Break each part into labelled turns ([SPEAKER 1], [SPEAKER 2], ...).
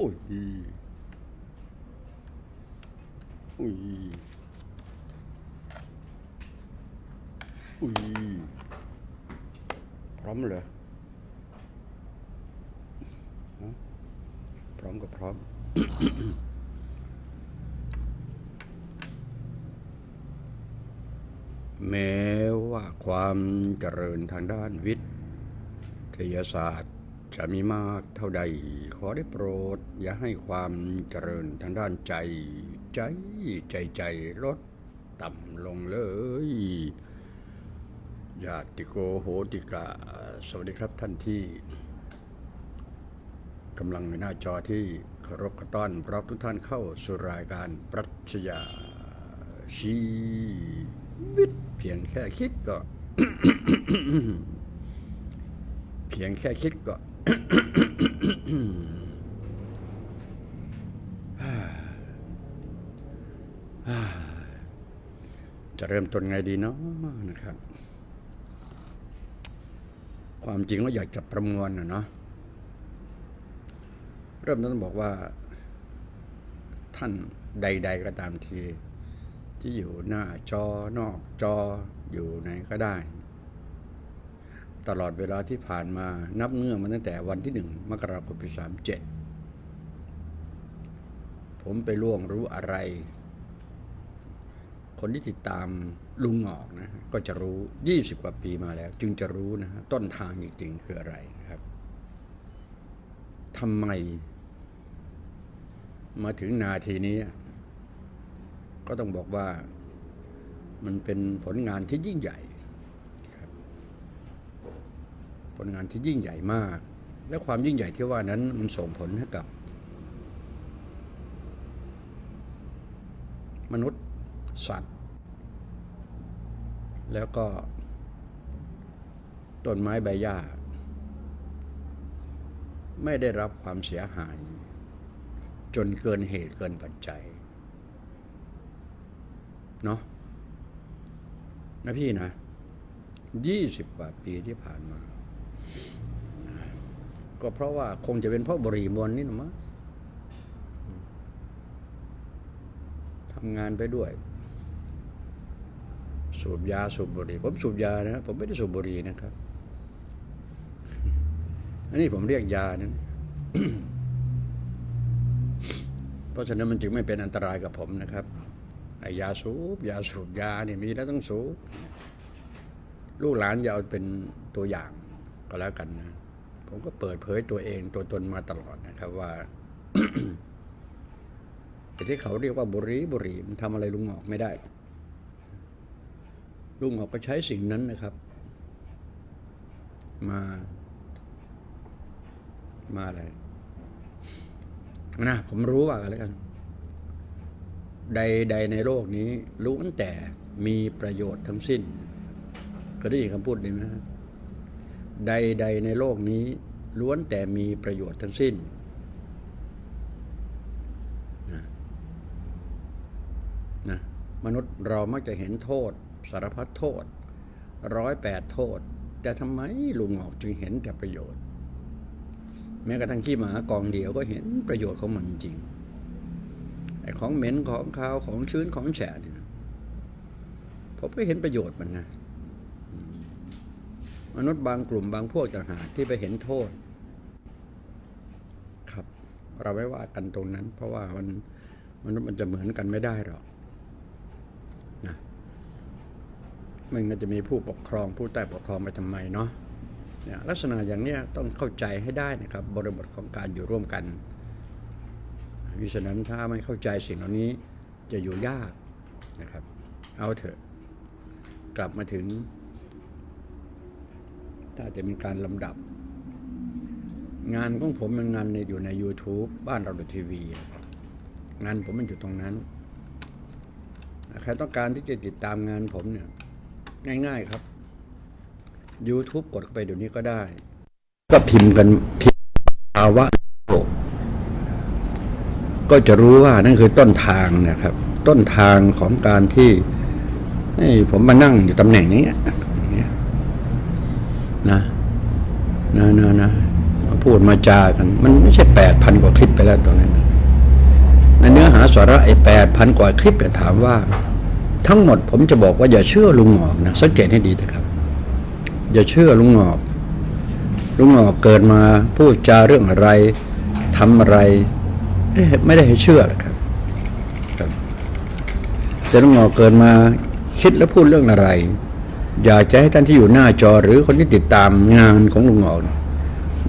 [SPEAKER 1] อ้ยอุ้ยอุ้ยพร้อมเหรอพร้อมก็พร้อมแม้ว่าความเจริญทางด้านวิทยาศาสตร์ จะมีมากเท่าใด ขอได้โปรด อย่าให้ความเจริญทางด้านใจ ใจใจใจลดต่ำลงเลยญาติโกโหติกาสวัสดีครับท่านที่กำลังในหน้าจอที่เคารพกระต้อนรับทุกท่านเข้าสู่รายการปรัชญาชีวิตเพียงแค่คิดก็ เพียงแค่คิดก็ จะเริ่มต้นไงดีเนาะนะครับ ความจริงว่าอยากจะประมวลนะเนาะเริ่มต้นบอกว่า ท่านใด ๆ ก็ตามที ที่อยู่หน้าจอนอกจออยู่ไหนก็ได้ ตลอดเวลาที่ผ่านมานับเนื่องมาตั้งแต่วันที่หนึ่งมกราคมปีสามเจ็ดผมไปล่วงรู้อะไร คนที่ติดตามลุงหงอกนะก็จะรู้ยี่สิบกว่าปีมาแล้ว จึงจะรู้นะฮะต้นทางจริงๆคืออะไรนะครับทำไม มาถึงนาทีนี้ ก็ต้องบอกว่ามันเป็นผลงานที่ยิ่งใหญ่ครับ ผลงานที่ยิ่งใหญ่มาก และความยิ่งใหญ่ที่ว่านั้นมันส่งผลให้กับ มนุษย์สัตว์ แล้วก็ต้นไม้ใบหญ้า ไม่ได้รับความเสียหาย จนเกินเหตุเกินปัจจัยเนาะนะพี่นะยี่สิบกว่าปีที่ผ่านมา ก็เพราะว่าคงจะเป็นเพราะบุหรี่มวนนี่นะมั้งทำงานไปด้วย สูบยาสูบบุหรี่ผมสูบยานะผมไม่ได้สูบบุหรี่นะครับ อันนี้ผมเรียกยานะเพราะฉะนั้นมันจึงไม่เป็นอันตรายกับผมนะครับไอ้ยาสูบยาสูบยาเนี่ยมีแล้วต้องสูบลูกหลานอย่าเอาเป็นตัวอย่างก็แล้วกันนะ ผมก็เปิดเผยตัวเองตัวตนมาตลอดนะครับว่าแต่ที่เขาเรียกว่าบุรีบุรีมันทำอะไรลุงหอกไม่ได้ลุงหอกก็ใช้สิ่งนั้นนะครับ มา มาอะไรนะผมรู้ว่ากันแล้วกัน ใดใดในโลกนี้ล้วนแต่มีประโยชน์ทั้งสิ้นเคยได้ยินคำพูดนี้ไหมฮะ ใดใดในโลกนี้ล้วนแต่มีประโยชน์ทั้งสิ้น นะนะมนุษย์เรามักจะเห็นโทษ สารพัดโทษร้อยแปดโทษ แต่ทำไมลุงออกจึงเห็นแต่ประโยชน์ แม้กระทั่งขี้หมากองเดียวก็เห็นประโยชน์ของมันจริงไอ้ของเหม็นของขาวของชื้นของแฉะเนี่ยผมก็เห็นประโยชน์มันนะ มนุษย์บางกลุ่มบางพวกต่างหากที่ไปเห็นโทษ ครับ เราไม่ว่ากันตรงนั้น เพราะว่ามันมนุษย์มันจะเหมือนกันไม่ได้หรอกนะมันก็จะมีผู้ปกครองผู้ใต้ปกครองไปทำไมเนาะเนี่ยลักษณะอย่างเนี้ยต้องเข้าใจให้ได้นะครับ บริบทของการอยู่ร่วมกันมิฉะนั้นถ้าไม่เข้าใจสิ่งเหล่านี้จะอยู่ยากนะครับ เอาเถอะ กลับมาถึง ถ้าจะมีการลำดับ งานของผมมันงานในอยู่ใน YouTube บ้านเราดูทีวีงานผมมันอยู่ตรงนั้นใครต้องการที่จะติดตามงานผมเนี่ย ง่ายๆครับ YouTube กดเข้าไปเดี๋ยวนี้ก็ได้ ก็พิมพ์กันพิมพ์ภาวะโลกก็จะรู้ว่านั่นคือต้นทางนะครับ ต้นทางของการที่ให้ผมมานั่งอยู่ตำแหน่งนี้ อย่างเงี้ยนะนะนะพูดมาจากัน มันไม่ใช่แปดพันกว่าคลิปไปแล้วตอนนั้นในเนื้อหาสาระไอ้แปดพันกว่าคลิปเนี่ยถามว่า ทั้งหมดผมจะบอกว่าอย่าเชื่อลุงหงอกนะสังเกตให้ดีนะครับ อย่าเชื่อลุงหงอก ลุงหงอกเกิดมาพูดจาเรื่องอะไรทำอะไร ไม่ได้ให้เชื่อหรอกครับครับแต่ลุงหงอกเกิดมาคิดและพูดเรื่องอะไร อยากจะให้ท่านที่อยู่หน้าจอหรือคนที่ติดตามงานของลุงหงอกเนี่ย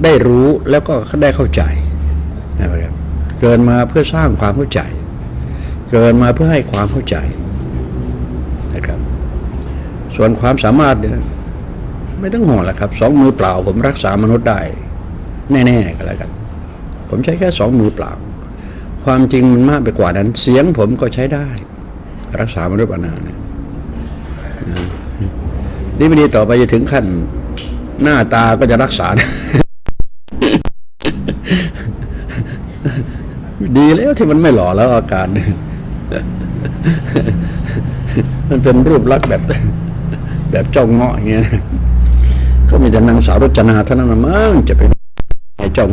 [SPEAKER 1] ได้รู้แล้วก็ได้เข้าใจนะครับเกิดมาเพื่อสร้างความเข้าใจ เกิดมาเพื่อให้ความเข้าใจนะครับ ส่วนความสามารถเนี่ยไม่ต้องห่วงล้วครับสองมือเปล่า ผมรักษามนุษย์ได้ แน่ๆก็แล้วกัน ผมใช้แค่สองมือเปล่า ความจริงมันมากไปกว่านั้น เสียงผมก็ใช้ได้ รักษามนุษย์มานานเนี่ย นี่ไม่ดีต่อไปจะถึงขั้น หน้าตาก็จะรักษา ดีแล้วที่มันไม่หล่อแล้วอาการ มันเป็นรูปลักษณ์แบบ แบบเจ้าเงาะอย่างเงี้ยก็มีแต่นางสาวรจนาเท่านั้นนะมั้งจะไปให้เจ้า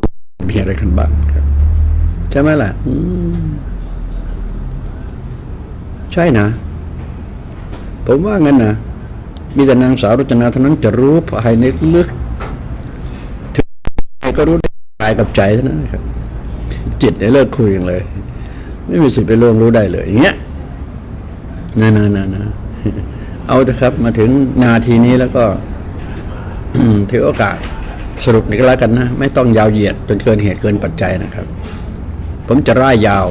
[SPEAKER 1] เมีอะไรกันบ้างครับใช่ไหมล่ะใช่นะ ผมว่างั้นนะ มีแต่นางสาวรจนาเท่านั้นจะรู้ภายในลึกถึงใครก็รู้ได้กายกับใจเท่านั้นครับ จิตเนี่ยเลิกคุยกันเลย ไม่มีสิทธิ์ไปล่วงรู้ได้เลยอย่างเงี้ยนะนะนะนะเอาเถอะครับ มาถึงนาทีนี้แล้วก็ถือโอกาสสรุปนี่ก็แล้วกันนะ ไม่ต้องยาวเหยียดจนเกินเหตุเกินปัจจัยนะครับ ผมจะร่ายยาว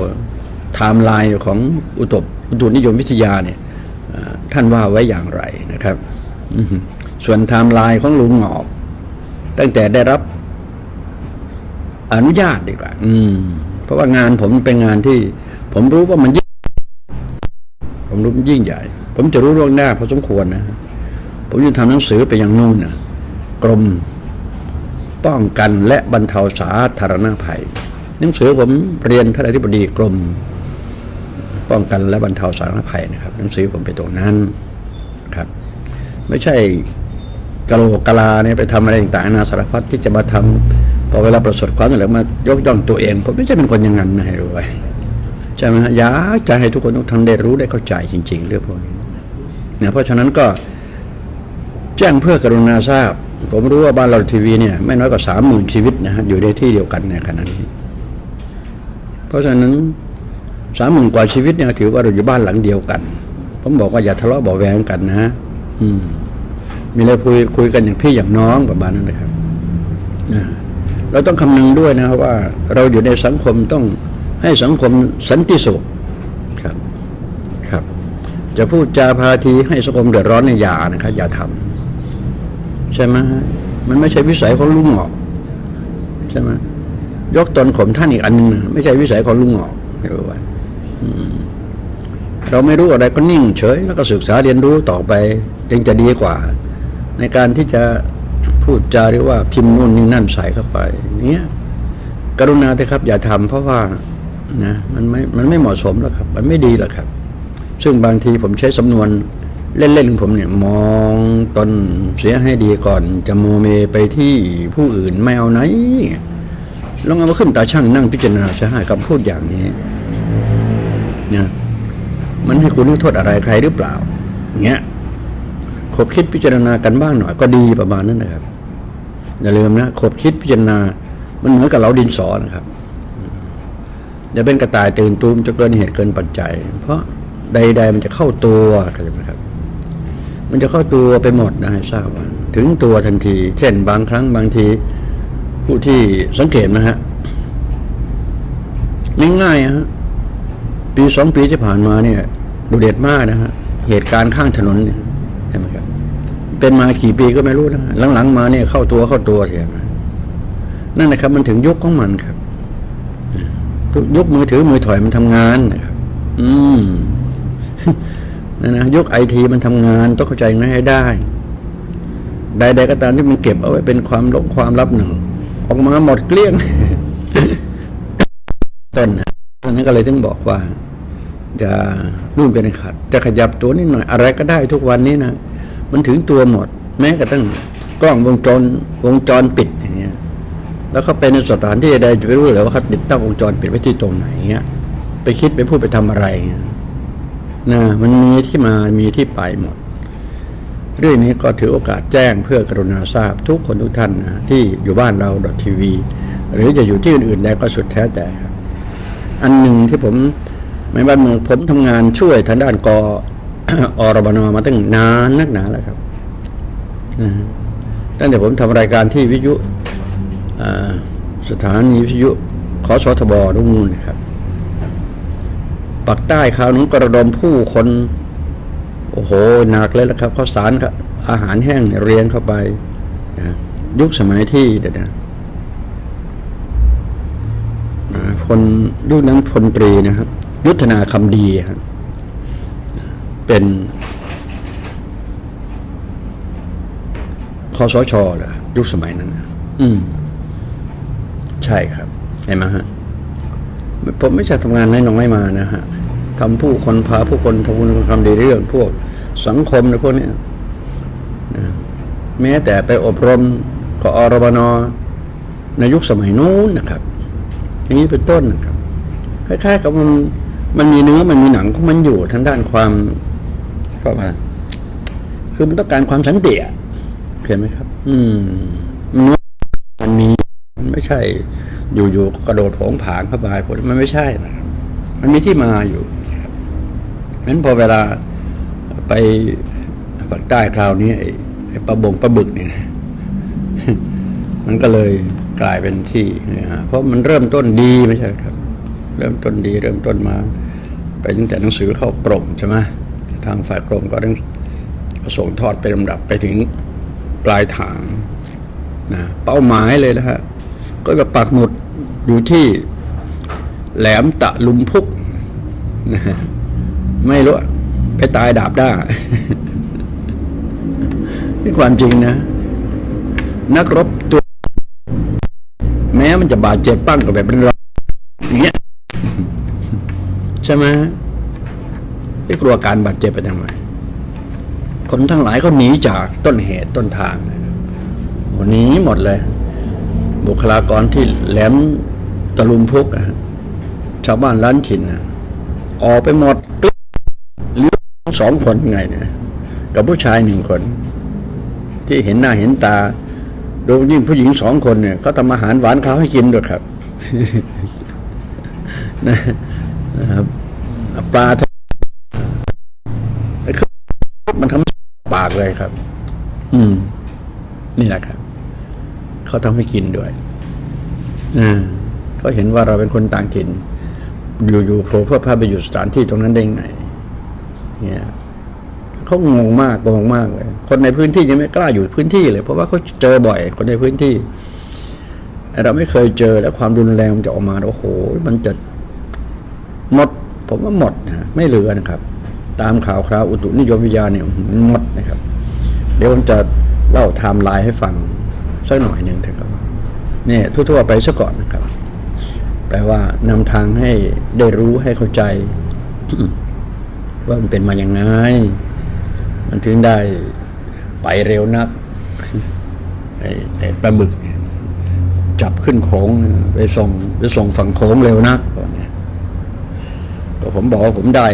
[SPEAKER 1] ไทม์ไลน์ของอุตบอุตุนิยมวิทยาเนี่ยท่านว่าไว้อย่างไรนะครับ ส่วนไทม์ไลน์ของลุงหงอกตั้งแต่ได้รับอนุญาตดีกว่า อืม เพราะว่างานผมเป็นงานที่ ผมรู้ว่ามันยิ่งผมรู้มันยิ่งใหญ่ ผมจะรู้ล่วงหน้าพอสมควรนะ ผมจะทำหนังสือไปยังนู่นนะกรมป้องกันและบรรเทาสาธารณภัย หนังสือผมเรียนท่านอธิบดีกรม ป้องกันและบรรเทาสาธารณภัยนะครับ หนังสือผมไปตรงนั้นครับ ไม่ใช่กะโหลกกะลาเนี่ยไปทำอะไรต่างๆนาสารพัดที่จะมาทำพอเวลาประสบความสำเร็จมายกย่องตัวเองผมไม่ใช่เป็นคนอย่างนั้นนะให้รู้ไว้ใช่ไหมฮะอยากจะให้ทุกคนทุกท่านได้รู้ได้เข้าใจจริง ๆ เรื่องพวกนี้นะเพราะฉะนั้นก็แจ้งเพื่อกรุณาทราบ ผมรู้ว่าบ้านเราทีวีเนี่ยไม่น้อยกว่าสามหมื่นชีวิตนะฮะอยู่ในที่เดียวกันในขณะนี้เพราะฉะนั้นสามหมื่นกว่าชีวิตเนี่ยถือว่าเราอยู่บ้านหลังเดียวกัน ผมบอกว่าอย่าทะเลาะเบาแวงกันนะฮะ อืม มีอะไรคุยคุยกันอย่างพี่อย่างน้องประมาณนั้นนะครับเราต้องคำนึงด้วยนะครับว่า เราอยู่ในสังคมต้องให้สังคมสันติสุขครับครับ จะพูดจาพาทีให้สังคมเดือดร้อนในอย่านะครับอย่าทำใช่ไหมมันไม่ใช่วิสัยของลุงหงอกใช่ไหมยกตนข่มท่านอีกอันหนึงนะไม่ใช่วิสัยของลุงหงอกไม่รู้ว้อืมเราไม่รู้อะไรก็นิ่งเฉย แล้วก็ศึกษาเรียนรู้ต่อไป จึงจะดีกว่า ในการที่จะพูดจาหรือว่าพิมพ์นู่นนี่นั่นใส่เข้าไปเนี้ยกรุณาเถอะครับ อย่าทำเพราะว่านะมันไม่มันไม่เหมาะสมแล้วครับ มันไม่ดีแล้วครับ ซึ่งบางทีผมใช้สำนวนเล่นๆของผมเนี่ยมองตนเสียให้ดีก่อน จะโมเมไปที่ผู้อื่นไม่เอาไหนลองเอามาขึ้นตาช่างนั่งพิจารณาจะให้คำพูดอย่างนี้นะมันให้คุณโทษอะไรใครหรือเปล่าอย่างเงี้ย ขบคิดพิจารณากันบ้างหน่อย ก็ดีประมาณนั้นนะครับ อย่าลืมนะขบคิดพิจารณา มันเหมือนกับเราดินสอนะครับอย่าเป็นกระต่ายตื่นตูมจะเกินเหตุเกินปัจจัย เพราะใด ๆ มันจะเข้าตัวเข้าใจไหมครับ มันจะเข้าตัวไปหมดนะให้ทราบว่าถึงตัวทันที เช่น บางครั้งบางทีผู้ที่สังเกตนะฮะง่ายๆอะฮะปีสองปีที่ผ่านมาเนี่ยดูเด็ดมากนะฮะเหตุการณ์ข้างถนนเนี่ย เห็นไหมครับ เป็นมากี่ปีก็ไม่รู้นะหลังๆมาเนี่ยเข้าตัวเข้าตัวเห็นไหมนั่นนะครับ มันถึงยุคของมันครับยุคมือถือมือถอยมันทำงานนะครับ อืมนะนะยุคไอทีมันทำงานต้องเข้าใจง่างนั้นให้ได้ ใดๆก็ตามที่มันเก็บเอาไว้เป็นความลบความลับหนึ่งออกมาหมดเกลี้ยงต้นนะตอนนั้นก็เลยถึงบอกว่า จะนู่นเป็นขัด จะขยับตัวนิดหน่อยอะไรก็ได้ทุกวันนี้นะมันถึงตัวหมด แม้กระทั่งกล้องวงจรวงจรปิดอย่างเงี้ย แล้วเขาไปในสถานที่ใดจะไปรู้เหรือว่าเขาติดตั้งวงจรปิดไว้ที่ตรงไหนเงี้ย ไปคิดไปพูดไปทำอะไรเงี้ยนะมันมีที่มามีที่ไปหมด เรื่องนี้ก็ถือโอกาสแจ้งเพื่อกรุณาทราบทุกคนทุกท่านนะที่อยู่บ้านเราดอททีวีหรือจะอยู่ที่อื่นๆใดก็สุดแท้แต่ครับอันหนึ่งที่ผม ไม่ว่าเมืองผมทำงานช่วยทางด้านกอรบนมาตั้งนานนักหนาแล้วครับตั้งแต่ผมทำรายการที่วิทยุสถานีวิทยุขอสทบตรงนู่นนะครับปักใต้คราวนู้นกระดมผู้คน โอ้โหหนักเลยละครับข้าวสารครับอาหารแห้งเรียงเข้าไปนะยุคสมัยที่เดี๋ยวนะพลยุคนั้นพลตรีนะครับ ยุทธนาคำดีครับเป็นคอสชเหรอยุคสมัยนั้นนะอืม ใช่ครับเห็นไหมฮะผมไม่ใช่ทำงานน้อยๆมานะฮะทำผู้คนพาผู้คนทำคุณทำดีเรื่อง พวกสังคมในพวกเนี้ยนะแม้แต่ไปอบรมกอรบนในยุคสมัยนู้นนะครับ อย่างนี้เป็นต้นนะครับคล้ายๆกับมัน มันมีเนื้อมันมีหนังของมันอยู่ทางด้านความก็ว่าคือมันต้องการความสันติอะเห็นไหมครับ อืมเนื้อมันมีมันไม่ใช่ อยู่ๆกระโดดโผงผางเข้าไปมันไม่ใช่นะมันมีที่มาอยู่นั้นพอเวลาไปปากใต้คราวนี้ไอ้ปลาบงปลาบึกเนี่ยมันก็เลยกลายเป็นที่นะฮะเพราะมันเริ่มต้นดีไม่ใช่ครับ เริ่มต้นดี เริ่มต้นมา ไปตั้งแต่หนังสือเข้ากรมใช่ไหมทางฝ่ายกรมก็ต้องส่งทอดไปลำดับไปถึงปลายทางนะเป้าหมายเลยนะฮะก็จะปักหมุดอยู่ที่แหลมตะลุมพุกนะฮะไม่รู้ไปตายดาบได้านี่ความจริงนะ นักรบตัว แม้มันจะบาดเจ็บปั้งกับแบบเป็นรอยอย่างเงี้ย ใช่ไหมไม่กลัวการบาดเจ็บไปทำไมคนทั้งหลายเขาหนีจากต้นเหตุต้นทางหนีหมดเลย บุคลากรที่แหลมตะลุมพุกชาวบ้านล้านถิ่นออกไปหมดเหลือสองคนไงเนี่ยกับผู้ชายหนึ่งคน ที่เห็นหน้าเห็นตาโดยยิ่งผู้หญิงสองคนเนี่ยเขาทำอาหารหวานข้าวให้กินด้วยครับนะ นะครับปลาที่มันทำปากเลยครับ อืม นี่แหละครับเขาทำให้กินด้วยอ่าเขาเห็นว่าเราเป็นคนต่างถิ่น อยู่ๆโผล่เพื่อพาไปอยู่สถานที่ตรงนั้นได้ไง เนี่ยเขางงมากงงมากเลย คนในพื้นที่ยังไม่กล้าอยู่พื้นที่เลย เพราะว่าเขาเจอบ่อย คนในพื้นที่เราไม่เคยเจอแล้วความรุนแรงมันจะออกมาโอ้โห มันจะ หมด ผมว่าหมดนะไม่เหลือนะครับ ตามข่าวคราวอุตุนิยมวิทยาเนี่ยหมดนะครับ เดี๋ยวผมจะเล่าไทม์ไลน์ให้ฟังสักหน่อยหนึ่งเถอะครับเนี่ยทั่วๆไปซะก่อนนะครับ แปลว่านำทางให้ได้รู้ให้เข้าใจ ว่ามันเป็นมาอย่างไงมันถึงได้ไปเร็วนักไอ้ไอ้ปลาบึก จับขึ้นโขงไปส่งไปส่งฝั่งโขงเร็วนัก ก็ผมบอกว่าผมได้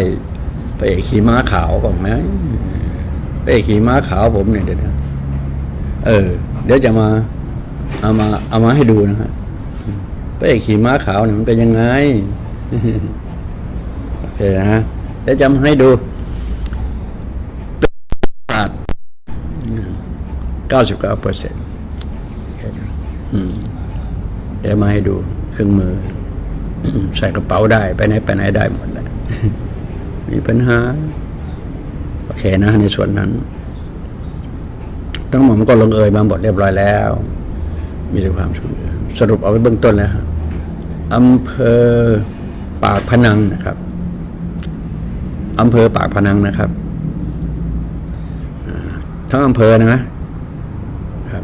[SPEAKER 1] ไปขี่ม้าขาวก่อนไหมไปขี่ม้าขาวผมเนี่ยเดี๋ยวนะเออ เดี๋ยวจะมา เอามา เอามาให้ดูนะฮะไปขี่ม้าขาวเนี่ยมันเป็นยังไงโอเคนะเดี๋ยวจะมาให้ดูเก้าสิบเก้าเปอร์เซ็นต์เดี๋ยวมาให้ดูเครื่องมือ ใส่กระเป๋าได้ไปไหนไปไหนได้หมดเลยมีปัญหา โอเคนะในส่วนนั้น ทั้งหมดมันก็ลงเอยมาหมดเรียบร้อยแล้ว มีแต่ความสุขสรุปเอาไว้เบื้องต้นแล้วฮะอำเภอปากพนังนะครับอำเภอปากพนังนะครับทั้งอำเภอนะครับ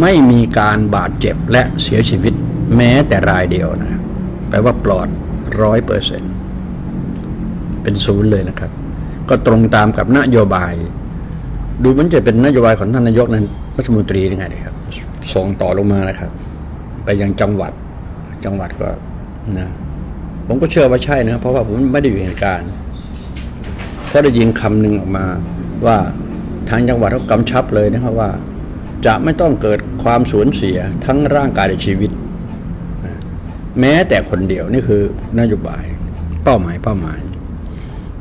[SPEAKER 1] ไม่มีการบาดเจ็บและเสียชีวิตแม้แต่รายเดียวนะครับ แปลว่าปลอดร้อยเปอร์เซ็นต์เป็นศูนย์เลยนะครับ ก็ตรงตามกับนโยบาย ดูเหมันจะเป็นนโยบายของท่านนายกนั้นรัฐมนตรียังไงนะครับ ส่งต่อลงมานะครับ ไปยังจังหวัดจังหวัดก็นะผมก็เชื่อว่าใช่นะเพราะว่าผมไม่ได้อยู่เหตุการณ์เพราะได้ยินคำหนึ่งออกมาว่าทางจังหวัดเขากำชับเลยนะครับว่า จะไม่ต้องเกิดความสูญเสียทั้งร่างกายและชีวิต แม้แต่คนเดียวนี่คือนโยบาย เป้าหมายเป้าหมาย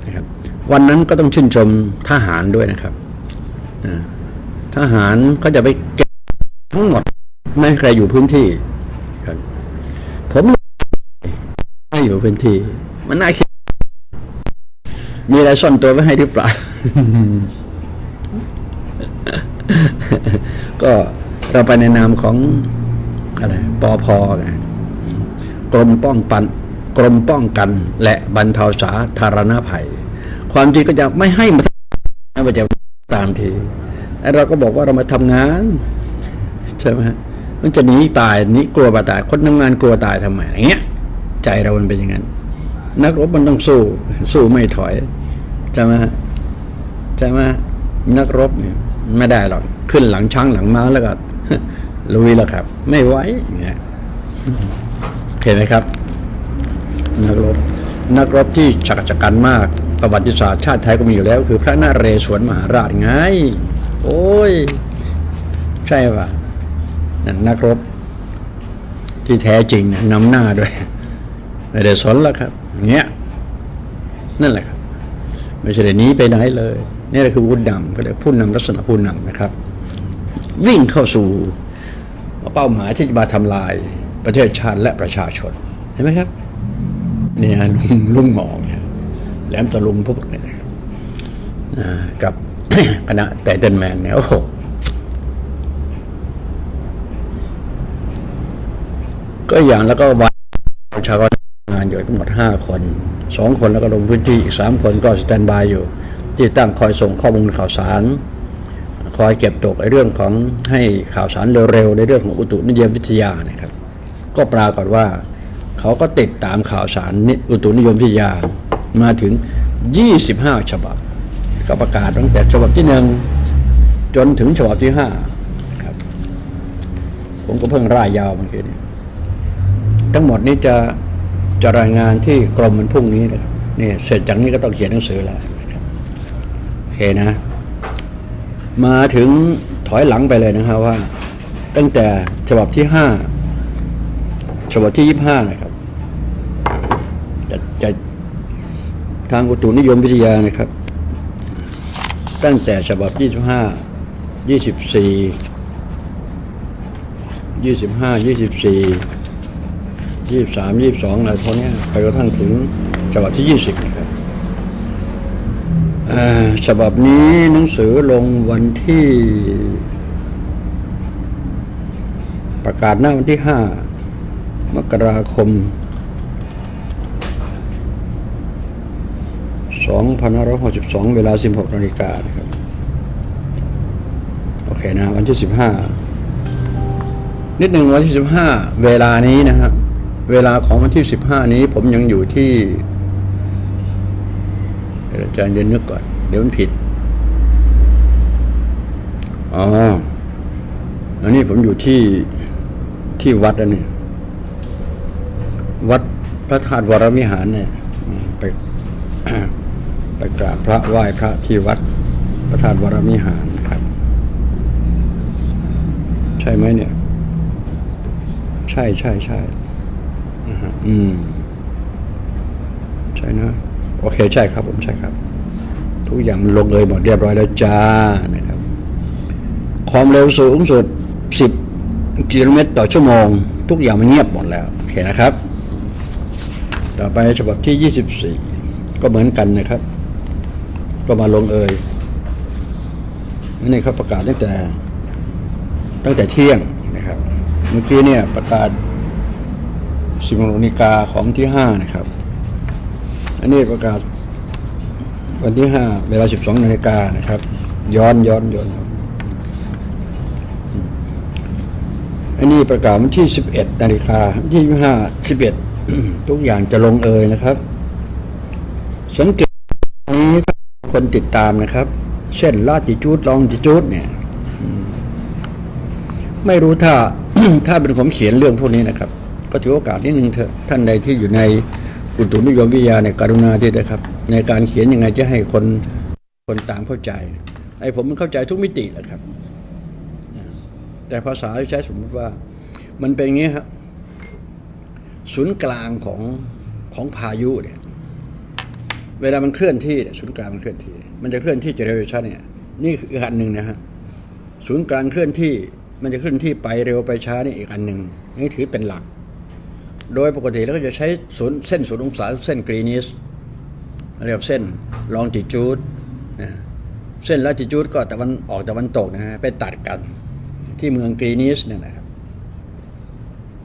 [SPEAKER 1] นะครับ วันนั้นก็ต้องชื่นชมทหารด้วยนะครับทหารก็จะไปเก็บทั้งหมดไม่ให้ใครอยู่พื้นที่ครับผมไม่อยู่พื้นที่ มันน่าคิดมีอะไรซ่อนตัวไว้ให้หรือเปล่าก็เราไปในนามของอะไรปอพอไง กรมป้องปันกรมป้องกันและบรรเทาสาธารณภัย ความจริงก็จะไม่ให้มาไม่จะตามทีไอ้เราก็บอกว่าเรามาทำงานใช่ไหมมันจะหนีตายหนีกลัวตายคนทำงานกลัวตายทำไมอย่างเงี้ย ใจเรามันเป็นอย่างนั้นนักรบมันต้องสู้ สู้ไม่ถอยใช่ไหมใช่ไหมนักรบเนี่ยไม่ได้หรอกขึ้นหลังช้างหลังม้าแล้วก็ลุยแล้วครับ ไม่ไหวอย่างเงี้ย โอเคไหมครับ นักรบนักรบที่ฉักจักันมากประวัติศาสตร์ชาติไทยก็มีอยู่แล้ว คือพระนาเรศวรมหาราชไง โอ้ย ใช่ป่ะนั่นนักรบที่แท้จริงเนี่ยนำหน้าด้วยไม่ได้สนแล้วครับเงี้ยนั่นแหละครับไม่ใช่ได้หนีไปไหนเลยนี่แหละคือผู้นำก็เรียกผู้นำลักษณะผู้นำนะครับ วิ่งเข้าสู่เป้าหมายที่จะมาทำลาย ประเทศชาติและประชาชนเห็นไหมครับเนี่ยลุงลุงหมองเนี่ยแหลมตะลุงพวกนี่ยนะครับกับคณะแต่เดนแมนเนี่ยโอ้โหก็อย่างแล้วก็วันประชากรงานอยู่ทั้งหมดห้าคนสองคนแล้วก็ลงพื้นที่อีกสามคนก็สแตนบายอยู่ ที่ตั้งคอยส่งข้อมูลข่าวสาร คอยเก็บตกในเรื่องของให้ข่าวสารเร็วๆ ในเรื่องของอุตุนิยมวิทยานะครับ ก็ปรากฏว่า เขาก็ติดตามข่าวสารนิอุตุนิยมวิทยามาถึง 25 ฉบับ ก็ประกาศตั้งแต่ฉบับที่หนึ่งจนถึงฉบับที่ห้าครับ ผมก็เพิ่งร่ายยาวเมื่อกี้นี่ยทั้งหมดนี้จะจะรายงานที่กรมมันพรุ่งนี้นะครับนี่เสร็จจากนี้ก็ต้องเขียนหนังสือแล้วนะครับโอเคนะ มาถึงถอยหลังไปเลยนะครับว่า ตั้งแต่ฉบับที่ห้า ฉบับที่ยี่ห้านะครับจะจะทางอุตุนิยมวิทยานะครับ ตั้งแต่ฉบับยี่สิบห้ายี่สิบสี่ยี่สิบห้ายี่สิบสี่ยี่สามยี่สองอะไรพวกเนี้ไปกระทั่งถึงฉบับที่ยี่สิบนะครับฉบับนี้หนังสือลงวันที่ ประกาศหน้าวันที่ห้า มกราคมสองพันห้าร้อยหกสิบสองเวลาสิบหกนาฬิกานะครับ โอเคนะวันที่สิบห้านิดหนึ่งวันที่สิบห้าเวลานี้นะครับเวลาของวันที่สิบห้านี้ผมยังอยู่ที่อาจารย์เดี๋ยวนึกก่อน เดี๋ยวมันผิด อ๋อ อันนี้ผมอยู่ที่ที่วัดอันนี้ พระธาตุวรวิหารเนี่ยไปไปกราบพระไหว้พระที่วัดพระธาตุวรวิหารนครับ ใช่ไหมเนี่ย ใช่ใช่ใช่อืม ใช่นะโอเคใช่ครับ ผมใช่ครับ ทุกอย่างมันลงเลยหมดเรียบร้อยแล้วจ้านะครับ ความเร็วสูงสุด10กิโลเมตรต่อชั่วโมง ทุกอย่างมันเงียบหมดแล้ว โอเคนะครับ ต่อไปฉบับที่ 24 ก็เหมือนกันนะครับ ก็มาลงเอยนี่เขาประกาศตั้งแต่ ตั้งแต่เที่ยงนะครับ เมื่อกี้เนี่ยประกาศสิบโมงนาฬิกาของที่ห้านะครับ อันนี้ประกาศวันที่ห้าเวลาสิบสองนาฬิกานะครับ ย้อนย้อนย้อนอันนี้ประกาศวันที่สิบเอ็ดนาฬิกาวันที่ห้าสิบเอ็ด ทุกอย่างจะลงเอยนะครับ สังเกตนี้ถ้าคนติดตามนะครับ เช่นลาติจูดลองติจูดเนี่ยไม่รู้ถ้าถ้าเป็นผมเขียนเรื่องพวกนี้นะครับ ก็ถือโอกาสนิดนึงเถอะท่านใดที่อยู่ในอุตุนิยมวิทยาเนี่ยกรุณาที่นะครับ ในการเขียนยังไงจะให้คนคนตามเข้าใจไอ้ผมมันเข้าใจทุกมิติแหละครับ แต่ภาษาที่ใช้สมมติว่า มันเป็นอย่างนี้ครับ ศูนย์กลางของของพายุเนี่ยเวลามันเคลื่อนที่เนี่ยศูนย์กลางมันเคลื่อนที่ มันจะเคลื่อนที่เจเนเรชันเนี่ยนี่คืออีกอันหนึ่งนะฮะศูนย์กลางเคลื่อนที่มันจะเคลื่อนที่ไปเร็วไปช้านี่อีกอันหนึ่งนี่ถือเป็นหลัก โดยปกติแล้วก็จะใช้ศูนย์เส้นศูนย์องศาเส้นกรีนิสเรียกว่าเส้นลองจิจูดนะเส้นลาจิจูดก็ตะวันออกตะวันตกนะฮะไปตัดกันที่เมืองกรีนิสเนี่ยนะครับ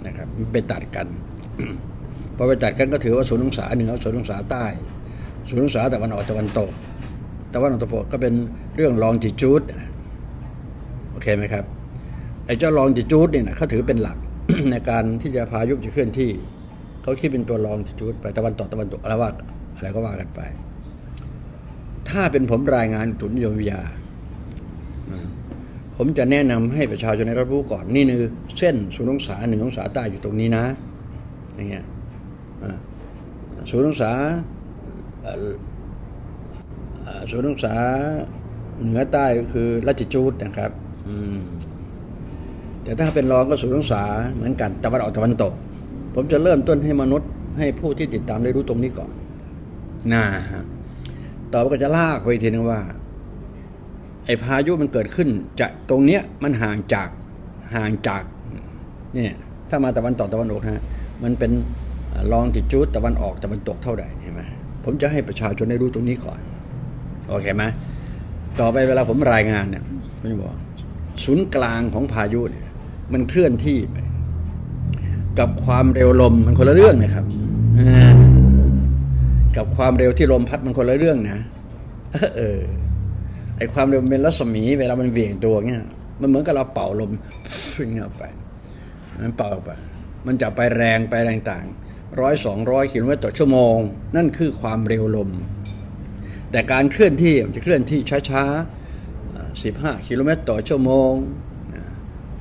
[SPEAKER 1] นะครับไปตัดกัน พอไปตัดกันก็ถือว่าศูนย์องศาเหนือศูนย์องศาใต้ ศูนย์องศาตะวันออกตะวันตกตะวันออกตะวันตกก็เป็นเรื่องลองจิจูดโอเคไหมครับไอ้เจ้าลองจิจูดเนี่ยนะเขาถือเป็นหลักในการที่จะพายุจะเคลื่อนที่เขาคิดเป็นตัวลองจิจูดไปตะวันตกตะวันตกอะไรว่าอะไรก็ว่ากันไป ถ้าเป็นผมรายงานตุนยมวิทยาผมจะแนะนำให้ประชาชนได้รับรู้ก่อน นี่คือเส้นศูนย์องศาหนึ่งองศาใต้อยู่ตรงนี้นะ อย่างเงี้ยศูนย์องศาเอ่อเอ่อศูนย์องศาเหนือใต้ก็คือลัตจูดนะครับแต่ถ้าเป็นรองก็ศูนย์องศาเหมือนกันตะวันออกตะวันตก ผมจะเริ่มต้นให้มนุษย์ ให้ผู้ที่ติดตามได้รู้ตรงนี้ก่อนนะฮะต่อไปก็จะลากไปอีกทีนึงว่า ไอ้พายุมันเกิดขึ้นจะตรงเนี้ยมันห่างจากห่างจากเนี่ยถ้ามาตะวันตกตะวันออกนะฮะ มันเป็นลองติจูดตะวันออกตะวันตกเท่าไหร่เห็นไหมผมจะให้ประชาชนได้รู้ตรงนี้ก่อน โอเคไหมต่อไปเวลาผมรายงานเนี่ยผมจะบอกศูนย์กลางของพายุเนี่ยมันเคลื่อนที่ไป กับความเร็วลมมันคนละเรื่องนะครับกับความเร็วที่ลมพัดมันคนละเรื่องนะเออไอความเร็วเป็นรัศมี เวลามันเวี่ยงตัวเงี้ยมันเหมือนกับเราเป่าลมฟิ้งออกไปมันเป่าออกไป มันจะไปแรงไปแรงต่างร้อยสองร้อยกิโลเมตรต่อชั่วโมง นั่นคือความเร็วลม แต่การเคลื่อนที่มันจะเคลื่อนที่ช้าๆสิบห้ากิโลเมตรต่อชั่วโมง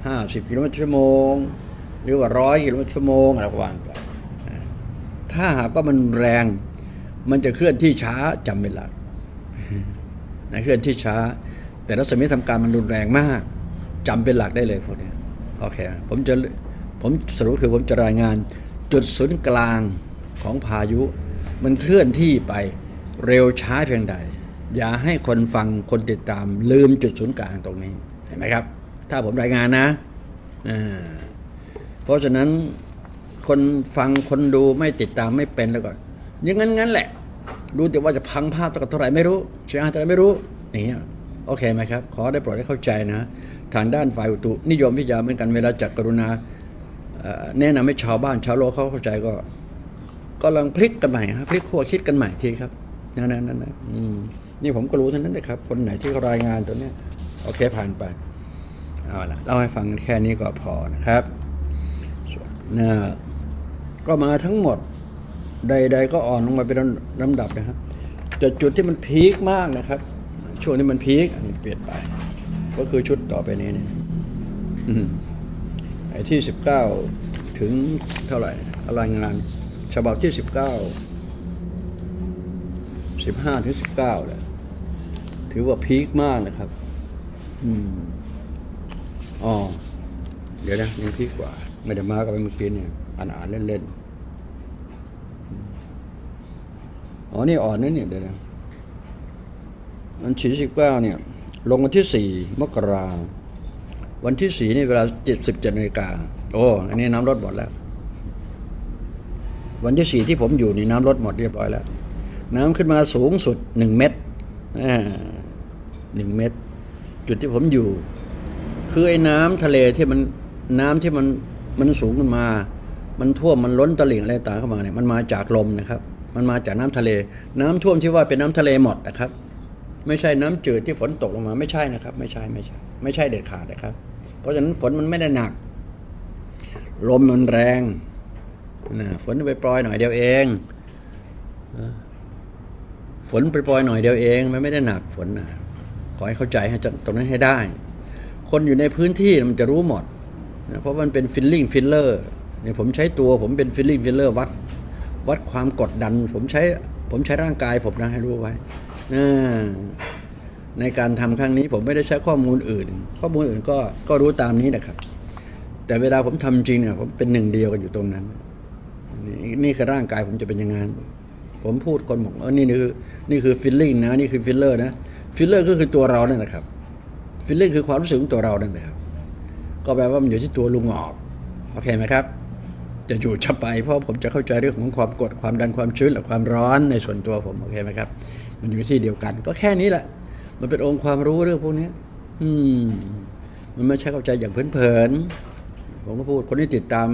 [SPEAKER 1] ห้าสิบกิโลเมตรชั่วโมง หรือว่าร้อยกิโลเมตรชั่วโมงอะไรก็ว่าไปถ้าหากว่ามันแรง มันจะเคลื่อนที่ช้าจำเป็นหลักนะเคลื่อนที่ช้า แต่รัศมีทำการมันรุนแรงมากจำเป็นหลักได้เลยพวกนี้โอเค ผมจะ ผมสรุปคือผมจะรายงานจุดศูนย์กลางของพายุ มันเคลื่อนที่ไปเร็วช้าเพียงใด อย่าให้คนฟังคนติดตามลืมจุดศูนย์กลางตรงนี้เห็นไหมครับ ถ้าผมรายงานนะเพราะฉะนั้นคนฟังคนดูไม่ติดตามไม่เป็นแล้วก็อยังงั้นงั้นแหละ รู้แต่ว่าจะพังภาพสักเท่าไหร่ไม่รู้เสียหายเท่าไหร่ไม่รู้อย่างเงี้ยโอเคไหมครับ ขอได้โปรดให้เข้าใจนะ ทางด้านฝ่ายอุตุนิยมวิทยาเหมือนกันเวลาจักกรุณา แนะนำให้ชาวบ้านชาวโลกเขาเข้าใจก็ก็ลองพลิกกันใหม่ครับพลิกขั้วคิดกันใหม่ทีครับนั่นนั่นนั่นนี่ผมก็รู้เท่านั้นนะครับ คนไหนที่รายงานตัวเนี้ยโอเคผ่านไปเอาละเล่าให้ฟังแค่นี้ก็พอนะครับนะก็มาทั้งหมด ใด ๆ ก็อ่อนลงมาเป็นลำดับนะครับแต่จุดที่มันพีคมากนะครับ ช่วงที่มันพีคอันนี้เปลี่ยนไป ก็คือชุดต่อไปนี้เนี่ย ไอ้ที่สิบเก้าถึงเท่าไหร่รายงานฉบับที่สิบเก้าสิบห้าถึงสิบเก้าเลยถือว่าพีคมากนะครับ อืมอ๋อ เดี๋ยวนะยังพีคกว่า ไม่ได้มากับเมื่อกี้เนี่ยอ่านอ่านๆเล่นๆ อ๋อ นี่อ่อนนะเนี่ยเดี๋ยวนะวันที่สิบเก้าเนี่ย ลงวันที่สี่มกรา วันที่สี่นี่เวลาเจ็ดสิบเจ็ดนาฬิกาโอ้อันนี้น้ำลดหมดแล้ว วันที่สี่ที่ผมอยู่นี่น้ำลดหมดเรียบร้อยแล้ว น้ำขึ้นมาสูงสุดหนึ่งเมตรหนึ่งเมตร จุดที่ผมอยู่ คือไอ้น้ำทะเลที่มันน้ำที่มันมันสูงขึ้นมา มันท่วมมันล้นตลิ่งอะไรต่างเข้ามาเนี่ยมันมาจากลมนะครับ มันมาจากน้ำทะเล น้ำท่วมที่ว่าเป็นน้ำทะเลหมดนะครับ ไม่ใช่น้ำจืดที่ฝนตกลงมาไม่ใช่นะครับ ไม่ใช่ไม่ใช่ ไม่ใช่เด็ดขาดนะครับ เพราะฉะนั้นฝนมันไม่ได้หนัก ลมมันแรงนะฝนไปปล่อยหน่อยเดียวเองฝนไปปล่อยหน่อยเดียวเองมันไม่ได้หนักฝนนะขอให้เข้าใจให้ตรงนั้นให้ได้ คนอยู่ในพื้นที่มันจะรู้หมดนะเพราะมันเป็น feeling feeler เนี่ยผมใช้ตัวผมเป็น feeling feeler วัดวัดความกดดัน ผมใช้ผมใช้ร่างกายผมนะให้รู้ไว้อ่า ในการทำครั้งนี้ผมไม่ได้ใช้ข้อมูลอื่น ข้อมูลอื่นก็ก็รู้ตามนี้นะครับ แต่เวลาผมทำจริงเนี่ยผมเป็นหนึ่งเดียวกันอยู่ตรงนั้น นี่นี่คือร่างกายผมจะเป็นยังไงผมพูดคนบอกเออนี่คือนี่คือ feeling นะนี่คือ feeler นะ feeler ก็คือตัวเราเนี่ยนะครับ feeling คือความรู้สึกของตัวเรานั่นแหละครับ ก็แปลว่ามันอยู่ที่ตัวลุงหงอกโอเคไหมครับ จะอยู่จะไปเพราะผมจะเข้าใจเรื่องของความกดความดันความชื้นและความร้อนในส่วนตัวผมโอเคไหมครับ มันอยู่ที่เดียวกัน ก็แค่นี้แหละ มันเป็นองค์ความรู้เรื่องพวกนี้อืม มันไม่ใช่เข้าใจอย่างเพลินๆผมก็พูดคนที่ติดตาม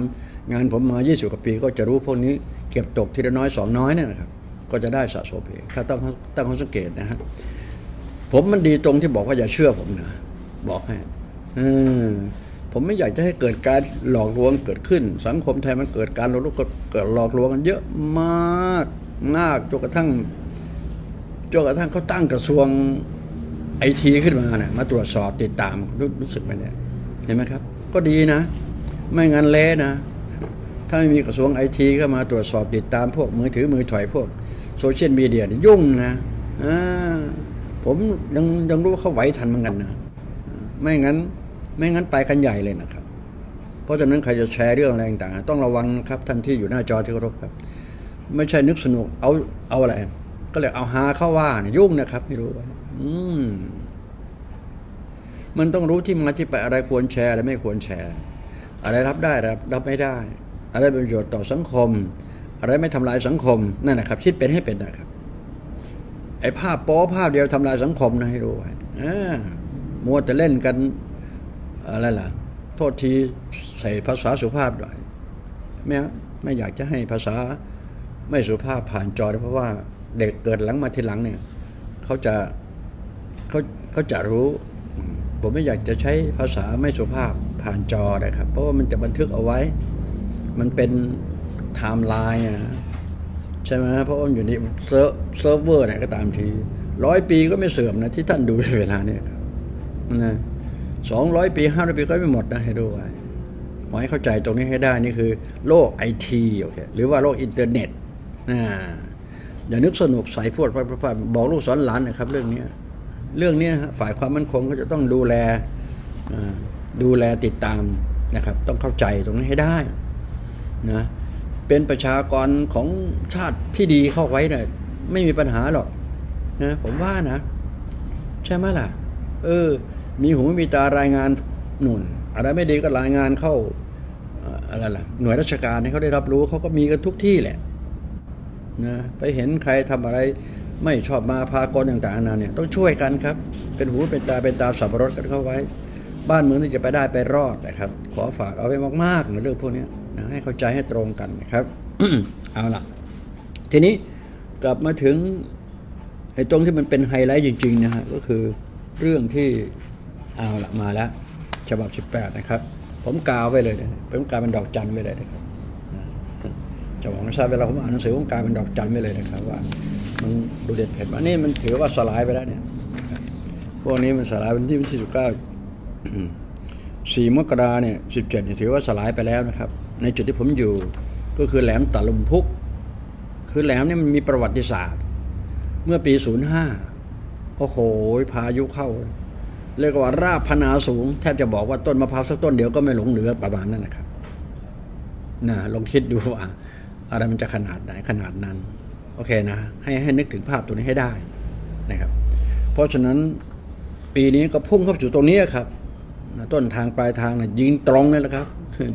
[SPEAKER 1] งานผมมา20กว่าปี ก็จะรู้พวกนี้ เก็บตกทีละน้อยสองน้อยเนี่ยนะครับ ก็จะได้สะสมเองถ้าต้องตั้งข้อสังเกตนะฮะผมมันดีตรงที่บอกว่าอย่าเชื่อผมนะบอกให้เออผมไม่อยากจะให้เกิดการหลอกลวงเกิดขึ้น สังคมไทยมันเกิดการหลอกลวงเกิดหลอกลวงกันเยอะมากมากจนกระทั่งจนกระทั่งเขาตั้งกระทรวง ไอทีขึ้นมาเนี่ยมาตรวจสอบติดตามรู้รู้สึกไหมเนี่ยเห็นไหมครับ ก็ดีนะ ไม่งั้นเละนะ ถ้าไม่มีกระทรวงไอทีเข้ามาตรวจสอบติดตามพวกมือถือมือถอยพวกโซเชียลมีเดียนี่ยุ่งนะอ่าผมยังยังรู้ว่าเขาไหวทันเหมือนกันนะ ไม่งั้น ไม่งั้นไปกันใหญ่เลยนะครับ เพราะฉะนั้นใครจะแชร์เรื่องอะไรต่างๆต้องระวังครับท่านที่อยู่หน้าจอที่เคารพครับ ไม่ใช่นึกสนุกเอาเอาอะไร ก็เลยเอาหาเข้าว่าเนี่ยยุ่งนะครับไม่รู้ไว้ อืมมันต้องรู้ที่มาที่ไปอะไรควรแชร์อะไรไม่ควรแชร์ อะไรรับได้รับรับไม่ได้ อะไรเป็นประโยชน์ต่อสังคม อะไรไม่ทำลายสังคมนั่นนะครับ คิดเป็นให้เป็นนะครับ ไอ้ภาพโป๊ภาพเดียวทำลายสังคมนะให้รู้ไว้อ่ามัวแต่เล่นกันอะไรล่ะ โทษทีใส่ภาษาสุภาพหน่อยไม่ไม่อยากจะให้ภาษาไม่สุภาพผ่านจอเพราะว่าเด็กเกิดหลังมาทีหลังเนี่ย เขาจะ เขาเขาจะรู้ ผมไม่อยากจะใช้ภาษาไม่สุภาพผ่านจอนะครับ เพราะว่ามันจะบันทึกเอาไว้ มันเป็นไทม์ไลน์อะใช่ไหมเพราะว่าอยู่ใน serv server ไหนก็ตามทีร้อยปีก็ไม่เสื่อมนะที่ท่านดูเวลาเนี่ยครับนะสองร้อยปีห้าร้อยปีก็ไม่หมดนะให้ดูไว้ขอให้เข้าใจตรงนี้ให้ได้นี่คือ โลกไอทีโอเคหรือว่าโลกอินเทอร์เน็ตนะอย่านึกสนุกใส่พวดพดบอกลูกสอนหลานนะครับเรื่องนี้ เรื่องนี้นะฮะฝ่ายความมั่นคงก็จะต้องดูแลดูแลติดตามนะครับ ต้องเข้าใจตรงนี้ให้ได้นะเป็นประชากรของชาติที่ดีเข้าไว้เนี่ยไม่มีปัญหาหรอกนะผมว่านะ ใช่ไหมล่ะ เออ มีหูมีตารายงานหนุนอะไรไม่ดีก็รายงานเข้าอะไรล่ะหน่วยราชการให้เขาได้รับรู้เขาก็มีกันทุกที่แหละนะไปเห็นใครทำอะไร ไม่ชอบมาพากลต่างๆนานาเนี่ยต้องช่วยกันครับ เป็นหูเป็นตาเป็นตาสับปะรดกันเข้าไว้ บ้านเมืองที่จะไปได้ไปรอดนะครับ ขอฝากเอาไว้มากๆในเรื่องพวกนี้นะให้เข้าใจให้ตรงกันนะครับเอาล่ะ ทีนี้กลับมาถึงไอ้ตรงที่มันเป็นไฮไลท์จริงๆนะฮะก็คือเรื่องที่เอาละมาแล้ว ฉบับ 18 นะครับ ผมกาวไว้เลยนะผมกาวเป็นดอกจันไว้เลยนะครับจะบอกไม่ทราบเวลาผมอ่านหนังสือผมกลายเป็นดอกจันไม่เลยนะครับว่า มันดูเด็ดเผ็ดอันนี้มันถือว่าสลายไปแล้วเนี่ย พวกนี้มันสลายวันที่วันที่สิบเก้าสี่มกราเนี่ยสิบเจ็ดถือว่าสลายไปแล้วนะครับ ในจุดที่ผมอยู่ก็คือแหลมตะลุมพุก คือแหลมเนี่ยมันมีประวัติศาสตร์ เมื่อปีศูนย์ห้าโอ้โหพายุเข้า เรียกว่าราบพนาสูง แทบจะบอกว่าต้นมะพร้าวสักต้นเดียวก็ไม่หลงเหลือประมาณนั้นนะครับนะลองคิดดูว่าอะไรมันจะขนาดไหนขนาดนั้น โอเคนะให้ให้นึกถึงภาพตัวนี้ให้ได้นะครับ เพราะฉะนั้นปีนี้ก็พุ่งเข้าสู่ตรงนี้ครับต้นทางปลายทางนะยิงตรงเลยแหละครับ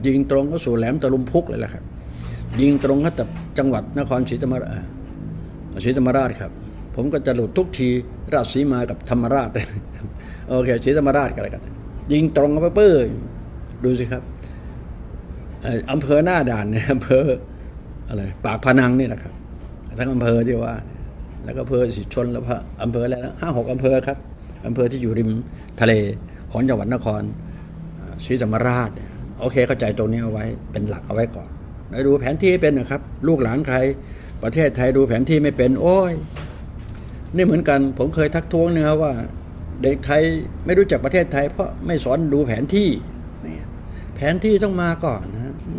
[SPEAKER 1] ยิงตรงก็สู่แหลมตะลุมพุกเลยแหละครับ ยิงตรงก็แต่จังหวัดนครศรีธรรมราชศรีธรรมราชครับ ผมก็จะหลุดทุกทีราชสีมากับธรรมราชโอเคศรีธรรมราชกันเลยกัน ยิงตรงเข้าไปเปื้อดูสิครับเอ่ออำเภอหน้าด่านเนี่ยอำเภออะไรปากพนังนี่นะครับ ทั้งอำเภอที่ว่าเนี่ยแล้วก็อำเภอสิชนแล้วพะอำเภออะไรนะห้าหกอำเภอครับอำเภอที่อยู่ริมทะเลของจังหวัดนครเอ่อศรีธรรมราชเนี่ยโอเคเข้าใจตรงนี้เอาไว้เป็นหลักเอาไว้ก่อนแล้วดูแผนที่ให้เป็นนะครับ ลูกหลานใคร ประเทศไทยดูแผนที่ไม่เป็น โอ้ยนี่เหมือนกันผมเคยทักท้วงเนื้อว่า เด็กไทยไม่รู้จักประเทศไทย เพราะไม่สอนดูแผนที่นี่แผนที่ต้องมาก่อนนะอื